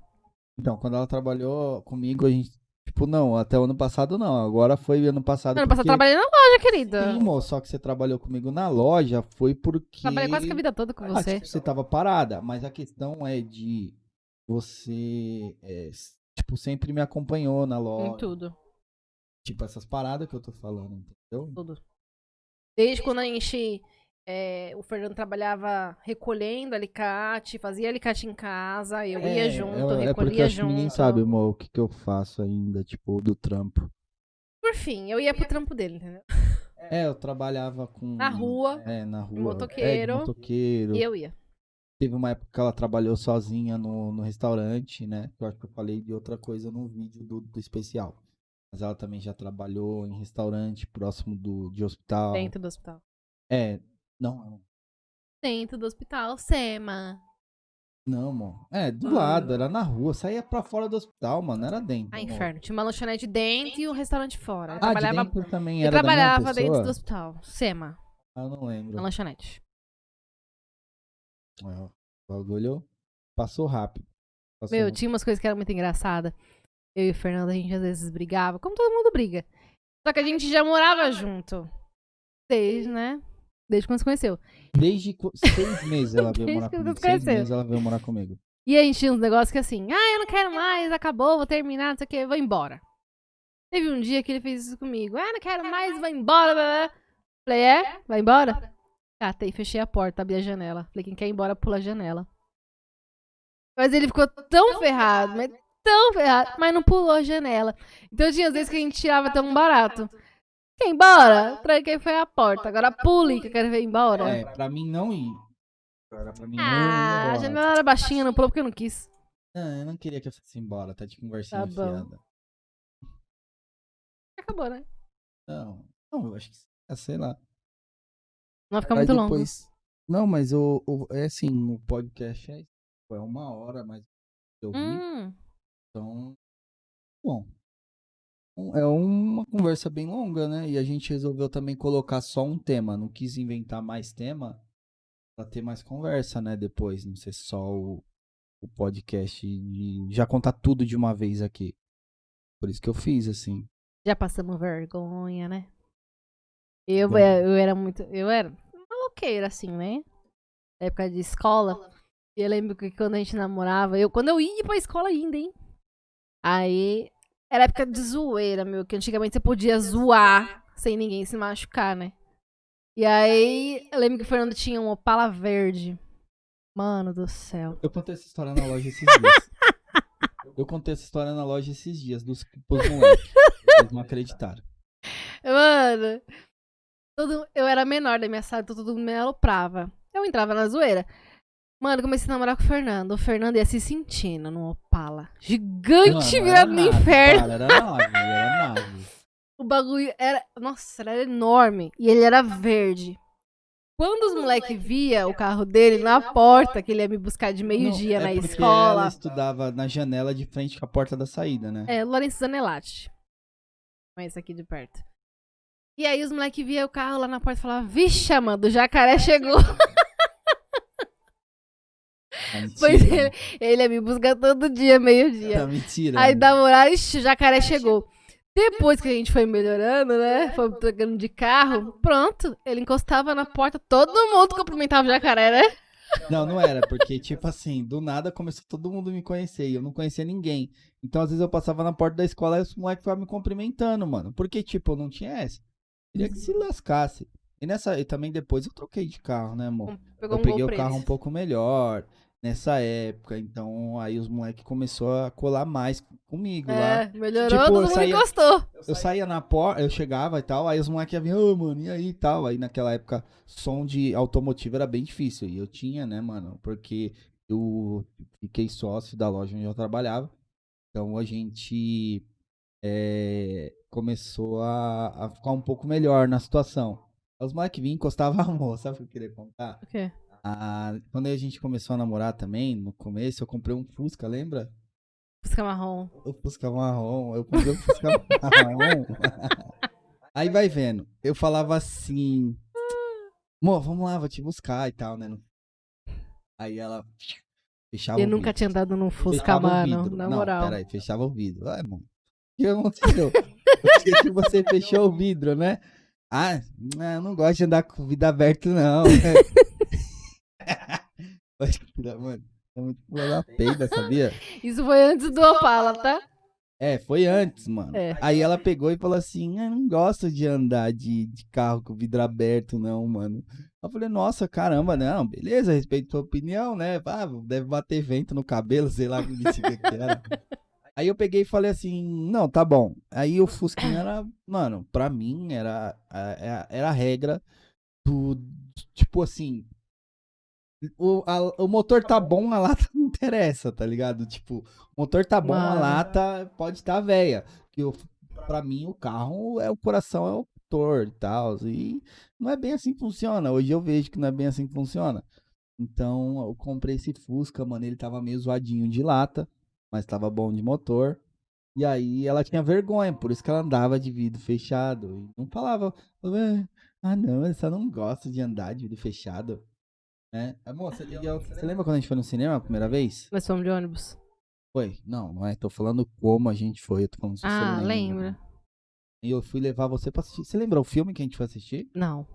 A: Então, quando ela trabalhou comigo, a gente. Tipo, não, até o ano passado não. Agora foi ano passado.
B: ano passado eu trabalhei na loja, querida.
A: Sim, amor, só que você trabalhou comigo na loja foi porque.
B: Trabalhei quase que a vida toda com
A: Ah,
B: você.
A: tipo, você tava parada, mas a questão é de você, é, tipo, sempre me acompanhou na
B: Em
A: loja.
B: tudo.
A: Tipo, essas paradas que eu tô falando, entendeu?
B: Tudo. Desde quando a gente. É, o Fernando trabalhava recolhendo alicate, fazia alicate em casa, eu ia junto,
A: é, é porque
B: recolhia
A: acho que
B: junto.
A: ninguém sabe, amor, o que, que eu faço ainda, tipo, do trampo.
B: Por fim, eu ia pro trampo dele, entendeu?
A: É, eu trabalhava com.
B: Na rua,
A: É, na rua.
B: motoqueiro.
A: É, motoqueiro.
B: E eu ia.
A: Teve uma época que ela trabalhou sozinha no, no restaurante, né? Eu acho que eu falei de outra coisa no vídeo do, do especial. Mas ela também já trabalhou em restaurante próximo do, de hospital.
B: Dentro do hospital.
A: É, não,
B: Dentro do hospital, Sema.
A: não, amor. É, do
B: Ah.
A: lado, era na rua. Saía pra fora do hospital, mano, não era dentro.
B: Ah, inferno. Tinha uma lanchonete dentro e um restaurante fora. Eu
A: Ah,
B: trabalhava,
A: de dentro também
B: eu
A: era mesma
B: trabalhava dentro do hospital. Sema,
A: Ah, eu não lembro.
B: na lanchonete.
A: É, o bagulho passou rápido. Passou
B: Meu,
A: rápido.
B: tinha umas coisas que eram muito engraçadas. Eu e o Fernando, a gente às vezes brigava, como todo mundo briga. Só que a gente já morava junto. Desde, né? Desde quando se conheceu.
A: Desde seis meses ela veio morar comigo. Seis meses ela veio morar comigo.
B: E a gente tinha uns negócios que assim, ah, eu não quero mais, acabou, vou terminar, não sei o que, vou embora. Teve um dia que ele fez isso comigo. Ah, não quero mais, vou embora. blá, blá. Falei, é? Vai embora? Catei, fechei a porta, abri a janela. Falei, quem quer ir embora, pula a janela. Mas ele ficou tão ferrado, mas tão ferrado, mas não pulou a janela. Então tinha às vezes que a gente tirava tão barato. Quer ir embora? Tranquei foi a porta. Agora pule que eu quero ver embora.
A: É, pra mim não ir. Era pra mim não ir
B: Ah, a janela era baixinha, não pulou porque eu não quis.
A: Não, eu não queria que eu fosse embora, tá de conversinha
B: Tá
A: fiada.
B: Acabou, né?
A: Não, não, eu acho que é, sei lá.
B: Não vai ficar
A: Aí
B: muito longo.
A: depois- Não, mas o, o- é assim, o podcast é, é uma hora, mas eu vi,
B: Hum,
A: então. Bom. É uma conversa bem longa, né? E a gente resolveu também colocar só um tema. Não quis inventar mais tema pra ter mais conversa, né? Depois, não ser só o, o podcast e já contar tudo de uma vez aqui. Por isso que eu fiz, assim.
B: já passamos vergonha, né? Eu,
A: Bom.
B: é, eu era muito. Eu era maloqueira, assim, né? Na época de escola. E eu lembro que quando a gente namorava, eu, quando eu ia pra escola ainda, hein? Aí. Era época de zoeira, meu, que antigamente você podia zoar sem ninguém se machucar, né? E aí, eu lembro que o Fernando tinha um Opala verde. Mano do céu.
A: Eu contei essa história na loja esses dias. Eu contei essa história na loja esses dias, dos moleques. Eles não acreditaram.
B: Mano, todo, eu era menor da minha sala, então todo mundo me aloprava. Eu entrava na zoeira. Mano, eu comecei a namorar com o Fernando. O Fernando ia se sentindo num Opala. Gigante
A: Mano,
B: virado no
A: nave,
B: inferno.
A: Cara, era nave, era nave.
B: O bagulho era. Nossa, era enorme. E ele era verde. Quando os moleques via o carro dele na porta, que ele ia me buscar de meio-dia na
A: é porque
B: escola.
A: Ela estudava na janela de frente com a porta da saída, né?
B: É, Lourenço Zanelati. Conheço aqui de perto. E aí os moleques via o carro lá na porta e falavam, vixe, Amanda, o jacaré chegou.
A: Tá mentira.
B: Pois ele, ele ia me buscar todo dia, meio-dia.
A: Tá mentira.
B: Aí dava horário, ixi, o jacaré chegou. Depois que a gente foi melhorando, né? Foi trocando de carro. Pronto, ele encostava na porta, todo mundo cumprimentava o jacaré, né?
A: Não, não era, porque, tipo assim, do nada começou todo mundo me conhecer e eu não conhecia ninguém. Então, às vezes, eu passava na porta da escola e os moleques ficavam me cumprimentando, mano. Porque, tipo, eu não tinha essa. Queria que se lascasse. E nessa. E também depois eu troquei de carro, né, amor?
B: Pegou
A: eu
B: um
A: peguei o carro
B: eles.
A: um pouco melhor nessa época. Então, aí os moleques começaram a colar mais comigo lá.
B: É, melhorou,
A: Tipo,
B: todo
A: eu
B: mundo
A: saía-
B: encostou.
A: Eu saía na porta, eu chegava e tal, aí os moleques iam vir, ô, mano, e aí e tal. Aí naquela época, som de automotivo era bem difícil. E eu tinha, né, mano? Porque eu fiquei sócio da loja onde eu trabalhava. Então a gente é, começou a, a ficar um pouco melhor na situação. Os moleques vinham, encostavam a mão, sabe o que eu queria contar?
B: O quê?
A: Ah, quando a gente começou a namorar também, no começo, eu comprei um Fusca, lembra?
B: Fusca marrom.
A: O Fusca marrom, eu comprei o Fusca marrom. Aí vai vendo, eu falava assim, Mô, vamos lá, vou te buscar e tal, né? Aí ela fechava
B: Eu nunca
A: vidro.
B: tinha andado num Fusca, mano. Na
A: não,
B: moral.
A: peraí, fechava o vidro. Ai, mano. O que aconteceu? Por que que você fechou o vidro, né? Ah, não, eu não gosto de andar com o vidro aberto, não. Mano. É muito pula da peida, sabia?
B: Isso foi antes do Opala, tá?
A: É, foi antes, mano.
B: É.
A: Aí ela pegou e falou assim: Eu não gosto de andar de, de carro com o vidro aberto, não, mano. Eu falei, nossa, caramba, não, beleza, respeito tua opinião, né? Ah, deve bater vento no cabelo, sei lá que que era. Aí eu peguei e falei assim, não, tá bom. Aí o Fusquinha era, mano, pra mim era, a- era a regra do, tipo assim, o, a- o motor tá bom, a lata não interessa, tá ligado? Tipo, o motor tá bom, a
B: Mano.
A: lata pode estar velha. Que eu, pra mim o carro é o coração, é o motor e tal. E não é bem assim que funciona. Hoje eu vejo que não é bem assim que funciona. Então eu comprei esse Fusca, mano. Ele tava meio zoadinho de lata, mas tava bom de motor. E aí ela tinha vergonha, por isso que ela andava de vidro fechado. E não falava, "Ah, ah não, eu só não gosto de andar de vidro fechado. Né? Amor, você, e eu- você lembra quando a gente foi no cinema a primeira vez?
B: Nós fomos de ônibus.
A: Foi? Não, não é. Tô falando como a gente foi. Eu tô falando se você
B: Ah,
A: lembra.
B: lembra?
A: E eu fui levar você pra assistir. Você lembra o filme que a gente foi assistir?
B: Não.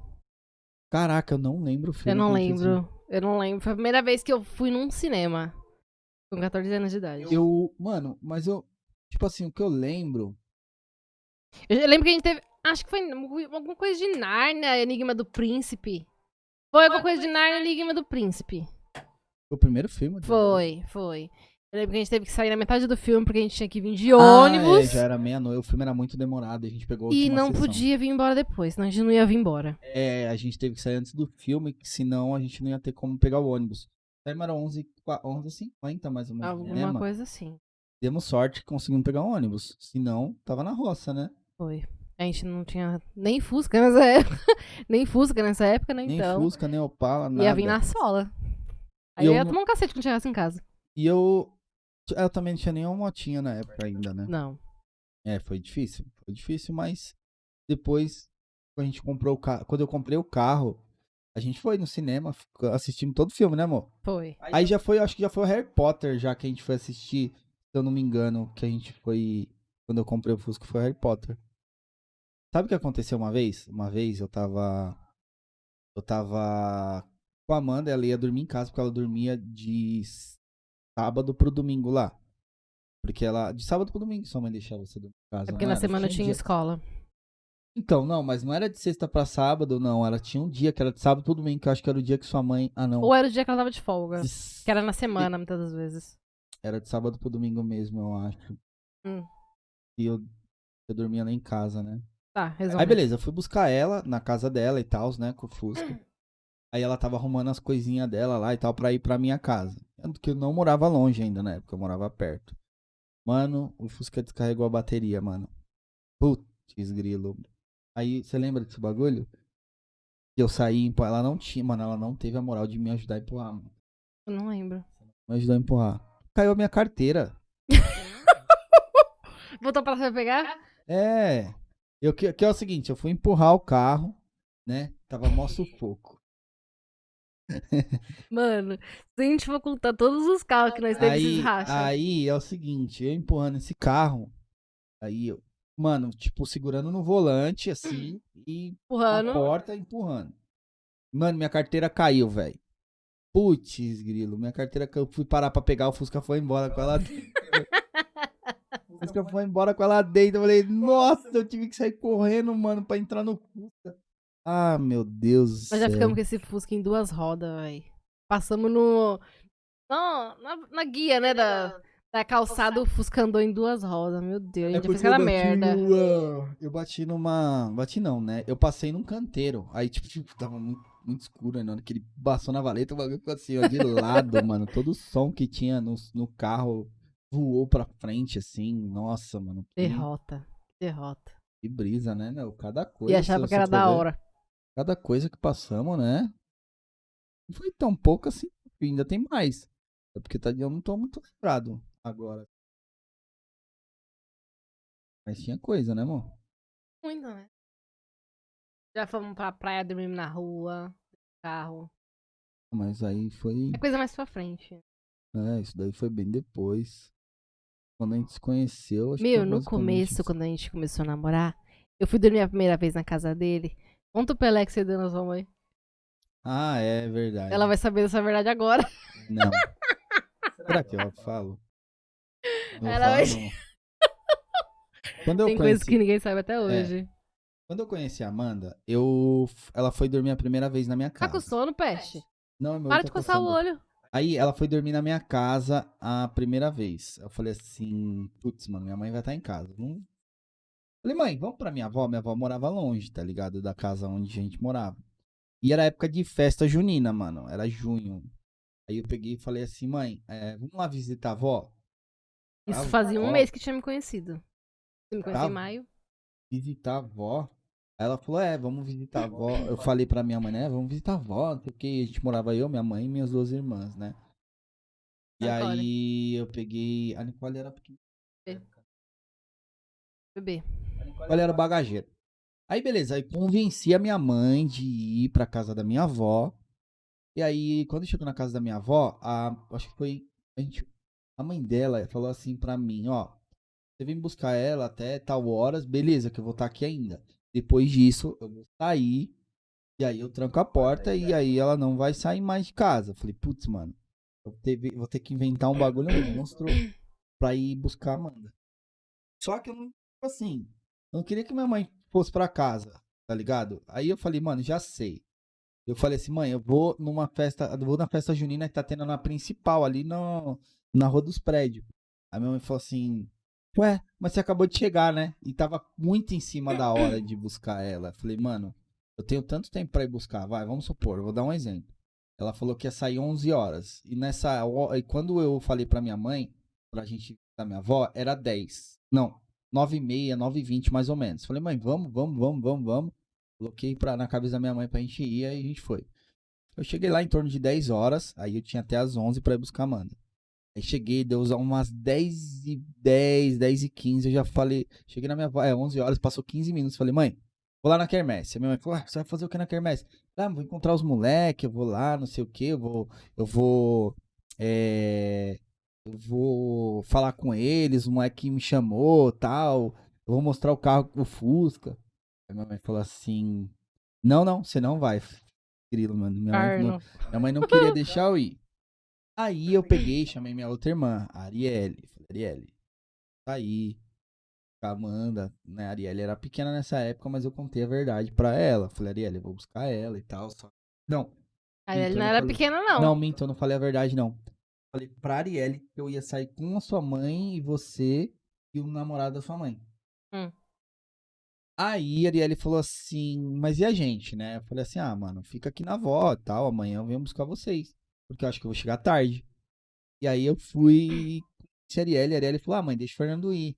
A: Caraca, eu não lembro o filme.
B: Eu não lembro. Eu não lembro. Foi a primeira vez que eu fui num cinema. Com 14 anos de idade.
A: Eu, mano, mas eu. Tipo assim, o que eu lembro.
B: Eu lembro que a gente teve. Acho que foi alguma coisa de Narnia, Enigma do Príncipe. Foi alguma coisa de Narnia, Enigma do Príncipe.
A: Foi o primeiro filme?
B: Foi, foi. Eu lembro que a gente teve que sair na metade do filme porque a gente tinha que vir de
A: Ah,
B: ônibus.
A: é, já era meia-noite. O filme era muito demorado. A gente pegou a
B: e não
A: sessão.
B: podia vir embora depois, senão a gente não ia vir embora.
A: É, a gente teve que sair antes do filme, que senão a gente não ia ter como pegar o ônibus. Time era 11, 11h50 mais ou menos.
B: Alguma
A: né,
B: coisa assim.
A: Demos sorte que conseguimos pegar o ônibus. Senão, tava na roça, né?
B: Foi. A gente não tinha nem Fusca nessa época. nem Fusca nessa época, né?
A: Nem
B: Então.
A: Fusca, nem Opala, nada.
B: ia vir na sola. Aí eu ia tomar um cacete quando chegasse em casa.
A: E eu. Eu também não tinha nenhuma motinha na época ainda, né?
B: Não.
A: É, foi difícil. Foi difícil, mas depois, quando a gente comprou o carro. Quando eu comprei o carro, a gente foi no cinema, assistimos todo o filme, né, amor?
B: Foi.
A: Aí já foi, acho que já foi o Harry Potter, já que a gente foi assistir, se eu não me engano, que a gente foi. Quando eu comprei o Fusca, foi o Harry Potter. Sabe o que aconteceu uma vez? Uma vez eu tava. Eu tava com a Amanda, ela ia dormir em casa, porque ela dormia de sábado pro domingo lá. Porque ela. De sábado pro domingo sua mãe deixava você dormir em casa.
B: É porque na
A: era?
B: semana tinha
A: dia-
B: escola.
A: Então, não, mas não era de sexta pra sábado, não. Ela tinha um dia que era de sábado pro domingo, que eu acho que era o dia que sua mãe. Ah, não.
B: Ou era o dia que ela tava de folga.
A: De
B: Que era na semana, muitas das vezes.
A: Era de sábado pro domingo mesmo, eu acho.
B: Hum.
A: E eu, eu dormia lá em casa, né?
B: Tá, resolve.
A: Aí beleza, eu fui buscar ela na casa dela e tal, né? Com o Fusca. Aí ela tava arrumando as coisinhas dela lá e tal pra ir pra minha casa. Tanto que eu não morava longe ainda na época, eu morava perto. Mano, o Fusca descarregou a bateria, mano. Putz, grilo. Aí, você lembra desse bagulho? Que eu saí, empu- ela não tinha, mano, ela não teve a moral de me ajudar a empurrar, mano.
B: Eu não lembro.
A: Me ajudou a empurrar. Caiu a minha carteira.
B: Voltou pra você pegar?
A: É. Eu, que, que é o seguinte, eu fui empurrar o carro, né? Tava mó sufoco.
B: Mano, se a gente for contar todos os carros que nós temos
A: Aí, aí é o seguinte, eu empurrando esse carro, aí eu, mano, tipo, segurando no volante, assim, e na
B: empurrando.
A: porta empurrando. Mano, minha carteira caiu, velho. Putz, grilo, minha carteira caiu. Fui parar pra pegar, o Fusca foi embora com ela dentro. o Fusca foi embora com ela dentro. Eu falei, nossa, eu tive que sair correndo, mano, pra entrar no Fusca. Ah, meu Deus do
B: Nós já ficamos com esse Fusca em duas rodas, velho. Passamos no. Não, na, na guia, né? Da, da calçada, o Fusca andou em duas rodas. Meu Deus, a gente fez
A: É eu
B: aquela
A: bati
B: merda.
A: numa- Eu bati numa. Bati não, né? Eu passei num canteiro. Aí, tipo, tipo, tava muito, muito escuro, né? Na hora que ele passou na valeta, o bagulho ficou assim, ó, de lado, mano. Todo o som que tinha no, no carro voou pra frente, assim. Nossa, mano. Que,
B: Derrota. Derrota.
A: que brisa, né, meu? Cada coisa.
B: E achava que era da
A: ver,
B: hora.
A: Cada coisa que passamos, né? Não foi tão pouco assim. Ainda tem mais. É porque tá, eu não tô muito lembrado agora. Mas tinha coisa, né, amor?
B: Muito, né? Já fomos pra praia, dormimos na rua, carro.
A: Mas aí foi.
B: É coisa mais pra frente.
A: É, isso daí foi bem depois. Quando a gente se conheceu. Acho que
B: Meu,
A: foi
B: no começo, quando a gente começou a namorar, eu fui dormir a primeira vez na casa dele. Conta o Pelé que você deu na sua mãe.
A: Ah, é verdade.
B: Ela vai saber dessa verdade agora.
A: Não. Será que eu falo? Não
B: Ela vai-
A: falo, não. Quando eu
B: Tem
A: conheci,
B: coisas que ninguém sabe até hoje.
A: quando eu conheci a Amanda, eu ela foi dormir a primeira vez na minha
B: Tá
A: casa.
B: com sono, peste?
A: Não, meu
B: Para de
A: tá
B: coçar o olho.
A: Aí ela foi dormir na minha casa a primeira vez. Eu falei assim, putz, mano, minha mãe vai estar em casa. Não... Falei, mãe, vamos pra minha avó? Minha avó morava longe, tá ligado? Da casa onde a gente morava. E era época de festa junina, mano. Era junho. Aí eu peguei e falei assim, mãe, é, vamos lá visitar a avó?
B: Isso
A: Ah,
B: fazia um
A: ó.
B: mês que tinha me conhecido. Você me conheceu
A: Tá.
B: em maio?
A: Visitar a avó? Aí ela falou, é, vamos visitar a avó. Eu falei pra minha mãe, né, vamos visitar a avó, não sei o que. A gente morava eu, minha mãe e minhas duas irmãs, né? E
B: Nicole.
A: aí eu peguei. A Nicole era pequena.
B: Bebê.
A: Nicole era bagageiro. Aí beleza, aí convenci a minha mãe de ir pra casa da minha avó. E aí, quando chegou na casa da minha avó, a, acho que foi. A, gente, a mãe dela falou assim pra mim, ó. Você vem buscar ela até tal horas, beleza, que eu vou estar aqui ainda. Depois disso, eu vou sair. E aí eu tranco a porta e aí ela não vai sair mais de casa. Eu falei, putz, mano, eu teve- vou ter que inventar um bagulho monstro pra ir buscar a Amanda. Só que eu não, tipo assim, eu não queria que minha mãe fosse pra casa, tá ligado? Aí eu falei, mano, já sei. Eu falei assim, mãe, eu vou numa festa, eu vou na festa junina que tá tendo na principal, ali no, na rua dos prédios. Aí minha mãe falou assim, ué, mas você acabou de chegar, né? E tava muito em cima da hora de buscar ela. Falei, mano, eu tenho tanto tempo pra ir buscar, vai, vamos supor, vou dar um exemplo. Ela falou que ia sair 11 horas. E nessa e quando eu falei pra minha mãe, pra gente da minha avó, era 10. Não, 9 e meia, 9 e 20 mais ou menos. Falei, mãe, vamos, vamos, vamos, vamos, vamos. Coloquei pra, na cabeça da minha mãe pra gente ir, aí a gente foi. Eu cheguei lá em torno de 10 horas, aí eu tinha até as 11 pra ir buscar a Amanda. Aí cheguei, deu umas 10 e 10, 10 e 15, eu já falei, cheguei na minha é 11 horas, passou 15 minutos, falei, mãe, vou lá na quermesse. A minha mãe falou, ah, você vai fazer o que na quermesse? Ah, vou encontrar os moleques, eu vou lá, não sei o que, eu vou, eu vou, é, eu vou falar com eles, o moleque me chamou, tal, eu vou mostrar o carro, o Fusca. Aí minha mãe falou assim, não, não, você não vai, grilo, mano. Minha mãe, não, minha mãe não queria deixar eu ir. Aí eu peguei, chamei minha outra irmã, a Arielle. Falei, Arielle, tá aí. A Amanda, né? A Arielle era pequena nessa época, mas eu contei a verdade pra ela. Falei, Arielle, eu vou buscar ela e tal. Só... Não,
B: A
A: Então
B: não era
A: falei-
B: pequena, não.
A: não, minto, eu não falei a verdade, não. Falei pra Arielle que eu ia sair com a sua mãe e você e o namorado da sua mãe.
B: Hum.
A: Aí a Arielle falou assim, mas e a gente, né? Eu falei assim, ah, mano, fica aqui na avó e tal, amanhã eu venho buscar vocês. Porque eu acho que eu vou chegar tarde. E aí eu fui com a Arielle, a Arielle falou, ah, mãe, deixa o Fernando ir.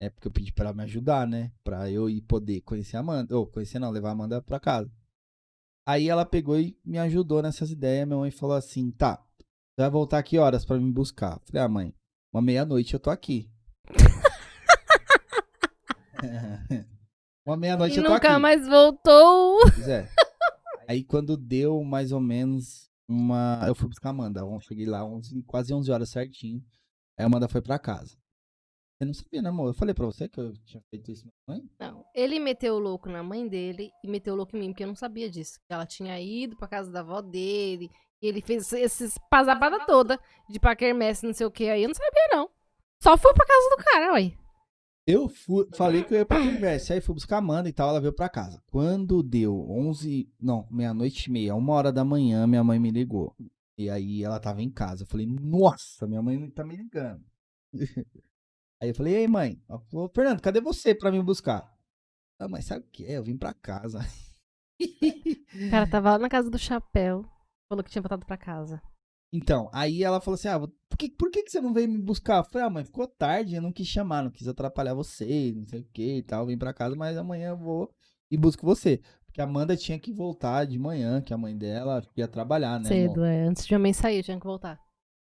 A: É porque eu pedi pra ela me ajudar, né? Pra eu ir poder conhecer a Amanda. Ou conhecer não, levar a Amanda pra casa. Aí ela pegou e me ajudou nessas ideias. Minha mãe falou assim: tá, você vai voltar que horas pra me buscar? Falei, ah, mãe, uma meia-noite eu tô aqui. uma meia-noite eu tô aqui.
B: nunca mais voltou.
A: Pois é. Aí quando deu mais ou menos uma. Eu fui buscar a Amanda. Eu cheguei lá 11, quase 11 horas certinho. Aí a Amanda foi pra casa. Você não sabia, né, amor? Eu falei pra você que eu tinha feito isso com a mãe?
B: Não, ele meteu o louco na mãe dele e meteu o louco em mim, porque eu não sabia disso. Que ela tinha ido pra casa da avó dele. E ele fez esses pazapada toda de ir pra quermesse, não sei o que. Aí eu não sabia, não. Só fui pra casa do cara, ué.
A: Eu fui, falei que eu ia pra conversa. Aí fui buscar a Amanda e tal, ela veio pra casa. Quando deu 11, não, meia-noite e meia, uma hora da manhã, minha mãe me ligou. E aí ela tava em casa. Eu falei, nossa, minha mãe tá me ligando. aí eu falei, ei mãe, ela falou, Fernando, cadê você pra me buscar? Ah, mas sabe o que é? Eu vim pra casa.
B: O cara tava lá na casa do chapéu. Falou que tinha voltado pra casa.
A: Então, aí ela falou assim: ah, por que, por que, que você não veio me buscar? Eu falei, ah, mãe, ficou tarde, eu não quis chamar, não quis atrapalhar você, não sei o que e tal, vim pra casa, mas amanhã eu vou e busco você. Porque a Amanda tinha que voltar de manhã, que a mãe dela ia trabalhar, né?
B: Cedo, é. Antes de a mãe sair, tinha que voltar.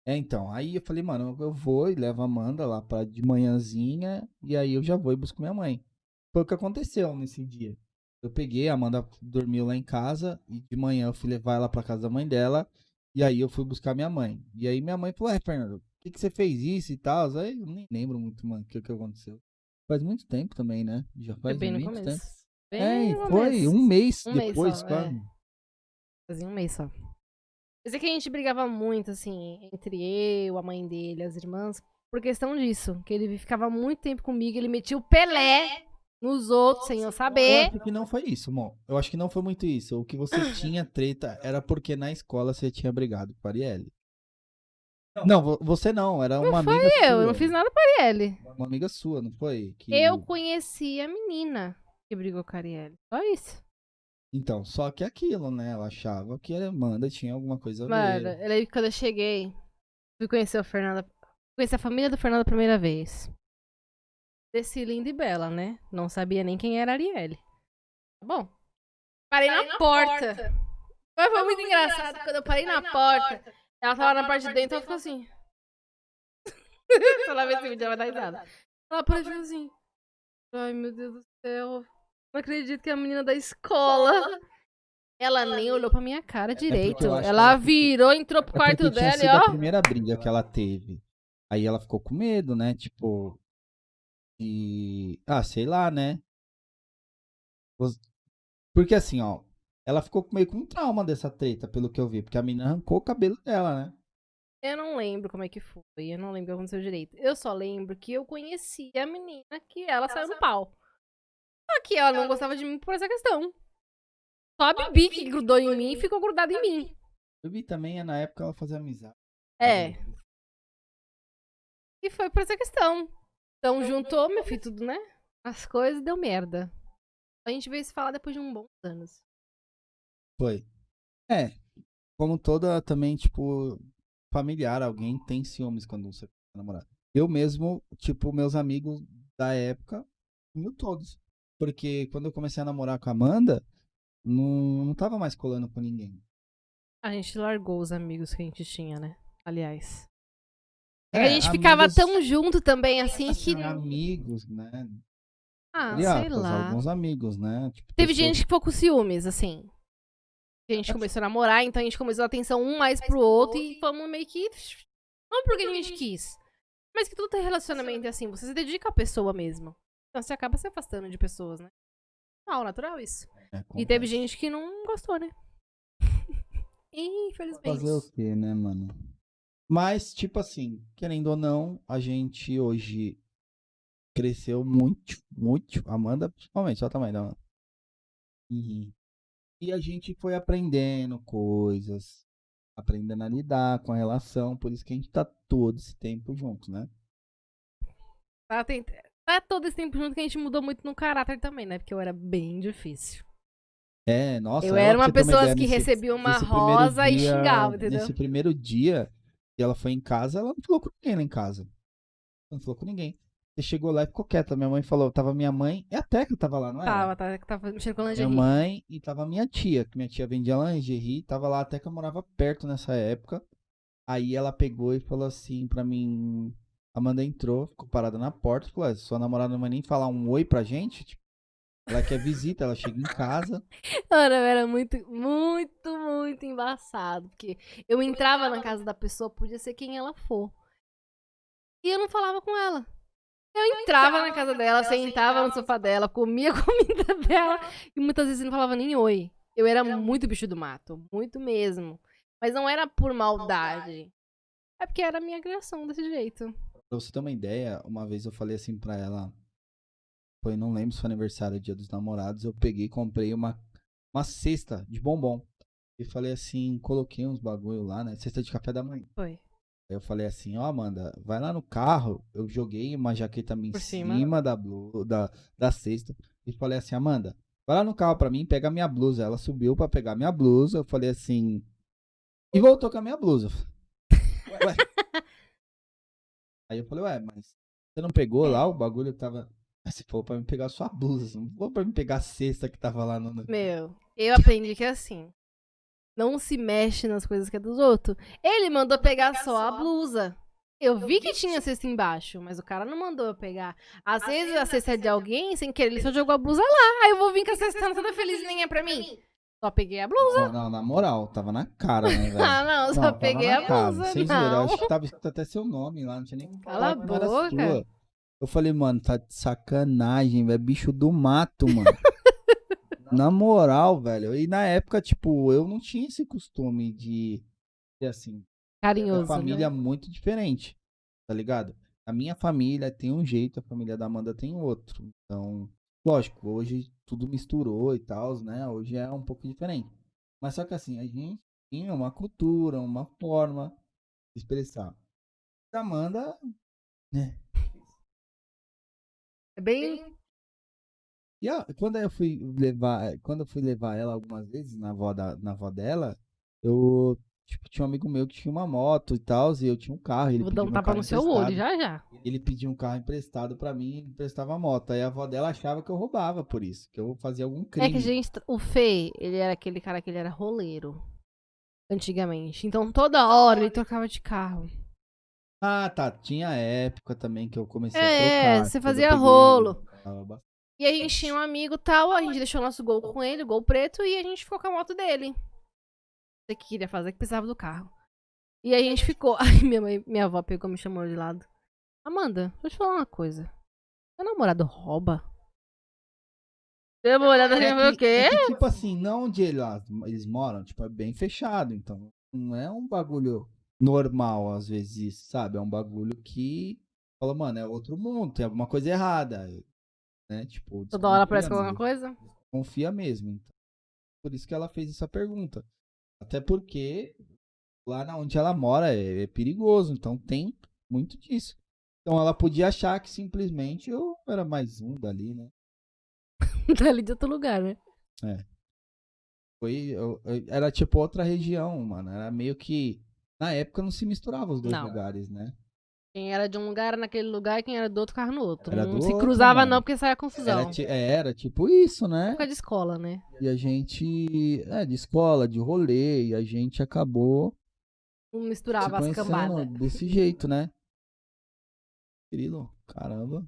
A: É, então, aí eu falei, mano, eu vou e levo a Amanda lá pra de manhãzinha, e aí eu já vou e busco minha mãe. Foi o que aconteceu nesse dia. Eu peguei, a Amanda dormiu lá em casa, e de manhã eu fui levar ela pra casa da mãe dela, e aí eu fui buscar minha mãe. E aí minha mãe falou, é, Fernando, por que, que você fez isso e tal? Aí eu nem lembro muito, mano, o que, que aconteceu. Faz muito tempo também, né? Já faz
B: bem
A: muito tempo.
B: começo. Bem
A: É,
B: no
A: foi
B: começo.
A: um mês
B: Um mês
A: depois,
B: só,
A: quase.
B: é. Fazia um mês só. Mas é que a gente brigava muito, assim, entre eu, a mãe dele, as irmãs, por questão disso. Que ele ficava muito tempo comigo, ele metia o Pelé nos outros sem eu
A: Eu
B: saber.
A: acho que não foi isso, amor. Eu acho que não foi muito isso. O que você tinha treta era porque na escola você tinha brigado com a Arielle. Não, vo- você não, era uma amiga sua.
B: Eu, eu não fiz nada pra ele.
A: Uma amiga sua, não foi? Que-
B: Eu conheci a menina que brigou com a Arielle. Só isso.
A: Então, só que aquilo, né? Ela achava que a Amanda tinha alguma coisa a
B: Mano,
A: ver.
B: aí quando eu cheguei, fui conhecer o Fernando. Conheci a família do Fernando a primeira vez. Desci linda e bela, né? Não sabia nem quem era a Arielle. Tá bom. Parei na, porta. Mas foi muito engraçado. Quando eu parei na porta, ela tava na parte de dentro, ela ficou assim. Ela vê esse vídeo, ela vai dar risada. Ela parou e ficou assim. Ai, meu Deus do céu. Não acredito que é a menina da escola. Ela nem olhou pra minha cara direito.
A: É acho que
B: ela
A: ela-
B: virou, entrou pro
A: É
B: quarto dela e
A: sido a
B: ó.
A: primeira briga que ela teve. Aí ela ficou com medo, né? Tipo. E. Ah, sei lá, né? Porque assim, ó. Ela ficou meio com trauma dessa treta, pelo que eu vi. Porque a menina arrancou o cabelo dela, né?
B: Eu não lembro como é que foi. Eu não lembro o que aconteceu direito. Eu só lembro que eu conheci a menina que ela saiu no pau. Só que ela não gostava de mim por essa questão. Só a Bibi que grudou em mim e ficou grudada em mim.
A: Vi também, na época, ela fazia amizade.
B: É. E foi por essa questão. Então juntou, meu filho, tudo, né? As coisas deu merda. A gente veio se falar depois de um bons anos.
A: Foi. É. Como toda também, tipo, familiar, alguém tem ciúmes quando você é namorado. Eu mesmo, tipo, meus amigos da época, mil todos. Porque quando eu comecei a namorar com a Amanda, não, não tava mais colando com ninguém.
B: A gente largou os amigos que a gente tinha, né? Aliás. É,
A: É,
B: que a gente ficava
A: amigos-
B: tão junto também, assim, que.
A: Assim, amigos, né?
B: Ah,
A: Entre
B: sei
A: aspas,
B: lá.
A: Alguns amigos, né? Tipo,
B: Teve
A: pessoas-
B: gente que ficou com ciúmes, assim. A gente começou a namorar, então a gente começou a atenção um mais pro outro e fomos meio que. Não porque a gente quis. Mas que todo relacionamento é assim, você se dedica à pessoa mesmo. Então você acaba se afastando de pessoas, né? Normal, natural isso.
A: É,
B: E teve gente que não gostou, né? Infelizmente.
A: Fazer o quê, né, mano? Mas, tipo assim, querendo ou não, a gente hoje cresceu muito, muito. Amanda, principalmente, olha o tamanho da Amanda. E, e a gente foi aprendendo coisas, aprendendo a lidar com a relação, por isso que a gente tá todo esse tempo junto, né?
B: Tá, tem- tá todo esse tempo junto que a gente mudou muito no caráter também, né? Porque eu era bem difícil.
A: É, nossa.
B: eu era uma pessoa que
A: nesse-
B: recebia uma rosa e
A: dia-
B: xingava, entendeu?
A: Nesse primeiro dia que ela foi em casa, ela não falou com ninguém lá em casa. Não falou com ninguém. Você chegou lá e ficou quieta. Minha mãe falou, tava minha mãe e a Teca tava lá, não era?
B: Tava, tava, tava mexendo com
A: Minha
B: lingerie.
A: mãe e tava minha tia, que minha tia vendia lingerie, tava lá, a Teca morava perto nessa época. Aí ela pegou e falou assim pra mim, Amanda entrou, ficou parada na porta, falou, "Ué, sua namorada não vai nem falar um oi pra gente? Tipo, ela quer visita, ela chega em casa.
B: Mano, eu era muito, muito, muito embaçado. Porque eu entrava na casa da pessoa, podia ser quem ela for. E eu não falava com ela. Eu entrava na casa dela, sentava no sofá dela, comia a comida dela e muitas vezes não falava nem oi. Eu era muito bicho do mato, muito mesmo. Mas não era por maldade. É porque era a minha criação desse jeito.
A: Pra você ter uma ideia, uma vez eu falei assim pra ela, foi, não lembro se foi aniversário, dia dos namorados, eu peguei e comprei uma, uma cesta de bombom. E falei assim, coloquei uns bagulho lá, né? Cesta de café da manhã.
B: Foi.
A: Aí eu falei assim, ó Amanda, vai lá no carro, eu joguei uma jaqueta minha em cima,
B: cima.
A: da, blu, da, da cesta. E falei assim, Amanda, vai lá no carro pra mim, pega a minha blusa. Ela subiu pra pegar minha blusa, eu falei assim... E voltou com a minha blusa. Ué. Aí eu falei, ué, mas você não pegou lá o bagulho que tava. Aí você falou pra me pegar sua blusa, não falou pra me pegar a cesta que tava lá no.
B: Meu, eu aprendi que é assim. Não se mexe nas coisas que é dos outros. Ele mandou pegar só a blusa. Eu vi que tinha cesta embaixo, mas o cara não mandou eu pegar. Às vezes a cesta é de alguém, sem querer, ele só jogou a blusa lá. Aí eu vou vir com a cesta toda feliz e nem é pra mim. Só peguei a blusa.
A: Não, não, na moral, tava na cara, né, velho?
B: Ah, não, só
A: tava
B: peguei a
A: cara.
B: blusa.
A: Vocês viram, eu
B: Não.
A: acho que tava escrito até seu nome lá, não tinha nem
B: Cala a
A: não
B: boca.
A: sua. Eu falei, mano, tá de sacanagem, velho. Bicho do mato, mano. Na moral, velho. E na época, tipo, eu não tinha esse costume de ser assim.
B: Carinhoso.
A: família é
B: né?
A: muito diferente, tá ligado? A minha família tem um jeito, a família da Amanda tem outro. Então, lógico, hoje tudo misturou e tal, né? Hoje é um pouco diferente. Mas só que assim, a gente tinha uma cultura, uma forma de expressar. A Amanda, né?
B: É bem.
A: E a- quando eu fui levar, quando eu fui levar ela algumas vezes na avó, da, na avó dela, eu tipo, tinha um amigo meu que tinha uma moto e tal, e eu tinha um carro. Ele
B: Vou dar um tapa
A: carro
B: no seu olho já já.
A: Ele pediu um carro emprestado pra mim e emprestava a moto. Aí a avó dela achava que eu roubava por isso, que eu fazia algum crime.
B: É que a gente. O Fê, ele era aquele cara que ele era roleiro. Antigamente. Então toda hora ele trocava de carro.
A: Ah, tá. Tinha época também que eu comecei
B: É,
A: a trocar.
B: você
A: quando eu
B: fazia rolo. E a gente tinha um amigo tal, a gente deixou nosso gol com ele, gol preto, e a gente ficou com a moto dele. Você que queria fazer, que precisava do carro. E a gente ficou. Aí minha, mãe, minha avó pegou e me chamou de lado. Amanda, deixa eu te falar uma coisa. Seu namorado rouba? Deu uma olhada assim,
A: É
B: o
A: que,
B: quê?
A: é que, tipo assim, não onde eles, eles moram, tipo, é bem fechado. Então, não é um bagulho normal, às vezes, isso, sabe? É um bagulho que fala, mano, é outro mundo, tem alguma coisa errada. Né? Tipo,
B: Toda hora aparece com alguma
A: mesmo.
B: coisa?
A: confia mesmo. Então, por isso que ela fez essa pergunta. Até porque lá na onde ela mora é, é perigoso, então tem muito disso. Então ela podia achar que simplesmente eu era mais um dali, né?
B: tá ali de outro lugar, né?
A: Foi, eu- eu- era tipo outra região, mano. Era meio que. Na época não se misturava os dois
B: Não.
A: lugares, né?
B: Quem era de um lugar era naquele lugar e quem era do outro carro no outro.
A: Era
B: não se
A: outro,
B: cruzava
A: mano.
B: não, porque saia confusão.
A: Era, é, era tipo isso, né?
B: Época de escola, né?
A: E a gente. É, de escola, de rolê, e a gente acabou
B: Não
A: se
B: misturava as cambadas.
A: desse jeito, né? Querido, caramba.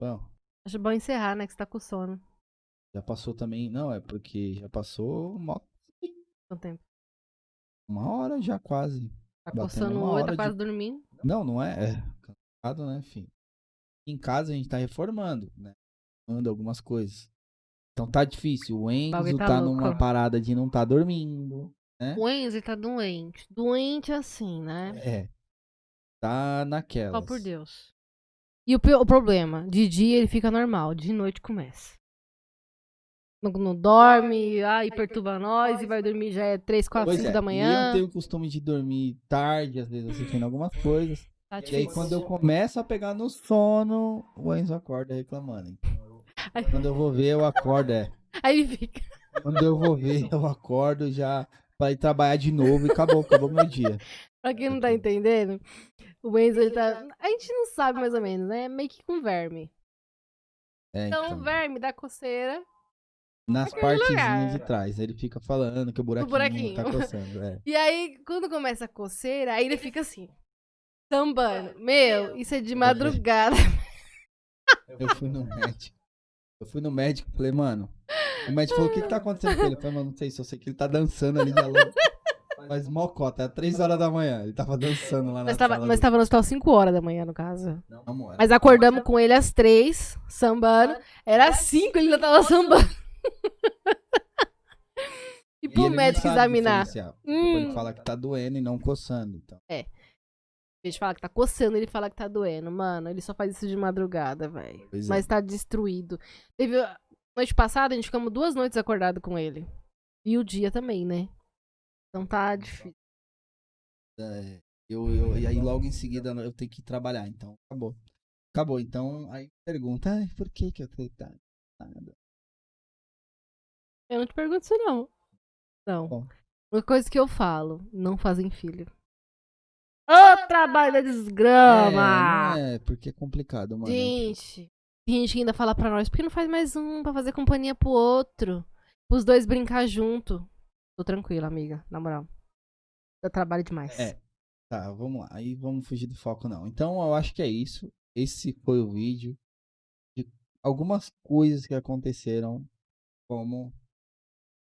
A: Bom,
B: Acho bom encerrar, né? Que você tá com sono.
A: já passou também. Não, é porque já passou uma,
B: Quanto tempo?
A: uma hora já quase.
B: Tá coçando o olho, tá
A: de-
B: quase dormindo.
A: Não, não é. É cansado, né? Enfim. Em casa a gente tá reformando, né? Manda algumas coisas. Então tá difícil. O Enzo tá,
B: tá
A: numa parada de não tá dormindo.
B: O Enzo tá doente. Doente assim, né?
A: É. Tá naquela.
B: Só por Deus. E o, o problema, de dia ele fica normal, de noite começa. Não, não dorme, ai, perturba nós e vai dormir já é 3, 4,
A: Pois
B: 5
A: é,
B: da
A: e
B: manhã.
A: eu tenho o costume de dormir tarde, às vezes assistindo algumas coisas.
B: Tá
A: E aí, quando eu começo a pegar no sono, o Enzo acorda reclamando. Então,
B: Aí-
A: quando eu vou ver, eu acordo, é.
B: Aí ele fica.
A: Quando eu vou ver, eu acordo já pra ir trabalhar de novo e acabou, acabou meu dia.
B: Pra quem não tá entendendo, o Enzo ele tá. A gente não sabe mais ou menos, né? Meio que com verme.
A: É,
B: Então,
A: então,
B: o verme dá coceira.
A: Nas partezinhas de trás. Ele fica falando que o buraquinho,
B: buraquinho.
A: tá coçando. É.
B: E aí, quando começa a coceira, aí ele fica assim. Sambando. Meu, isso é de madrugada.
A: Eu fui no médico. Eu fui no médico e falei, mano. O médico falou: o que, que tá acontecendo com ele? Eu falei, mano, não sei, só sei que ele tá dançando ali de alô. Mas mocota, é 3 horas da manhã. Ele tava dançando lá na
B: Nós tava,
A: sala
B: nós
A: do-
B: tava no hospital 5 horas da manhã, no caso.
A: Não, amor.
B: Mas acordamos com ele às 3, sambando. Era 5, ele ainda tava sambando. Pro médico examinar. Hum.
A: Ele fala que tá doendo e não coçando. Então.
B: A gente fala que tá coçando, ele fala que tá doendo. Mano, ele só faz isso de madrugada, velho.
A: É.
B: Mas tá destruído. Teve. Noite passada, a gente ficamos duas noites acordado com ele. E o dia também, né? Então tá difícil.
A: É, eu, eu, e aí logo em seguida eu tenho que trabalhar. Então, acabou. Acabou. Então, aí pergunta, "Ai, por que que eu tô tá, nada?"
B: Eu não te pergunto isso, não. Não.
A: Bom.
B: Uma coisa que eu falo, não fazem filho. Ô, trabalho da desgrama!
A: É, não é, porque é complicado, mano.
B: Gente, tem gente que ainda fala pra nós, por que não faz mais um pra fazer companhia pro outro? Os dois brincar junto. Tô tranquila, amiga, na moral. Dá trabalho demais.
A: É. Tá, vamos lá. Aí vamos fugir do foco, não. Então, eu acho que é isso. Esse foi o vídeo de algumas coisas que aconteceram como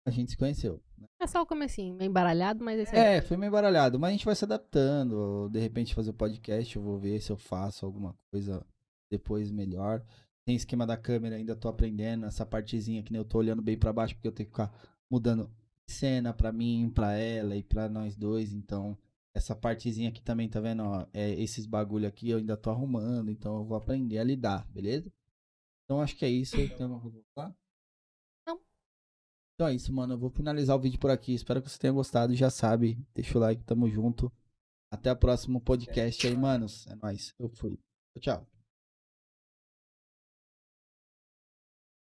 A: a gente se conheceu. né?
B: É só o comecinho, meio embaralhado, mas esse é.
A: É, foi meio baralhado, mas a gente vai se adaptando. De repente fazer o podcast, eu vou ver se eu faço alguma coisa depois melhor. Tem esquema da câmera, ainda tô aprendendo. Essa partezinha que nem eu tô olhando bem pra baixo, porque eu tenho que ficar mudando cena pra mim, pra ela e pra nós dois. Então, essa partezinha aqui também, tá vendo? Ó, é, esses bagulho aqui eu ainda tô arrumando, então eu vou aprender a lidar, beleza? Então acho que é isso. Tem alguma coisa pra falar? Então é isso, mano. Eu vou finalizar o vídeo por aqui. Espero que você tenha gostado. Já sabe, deixa o like, tamo junto. Até o próximo podcast aí, manos. É nóis. Eu fui. Tchau.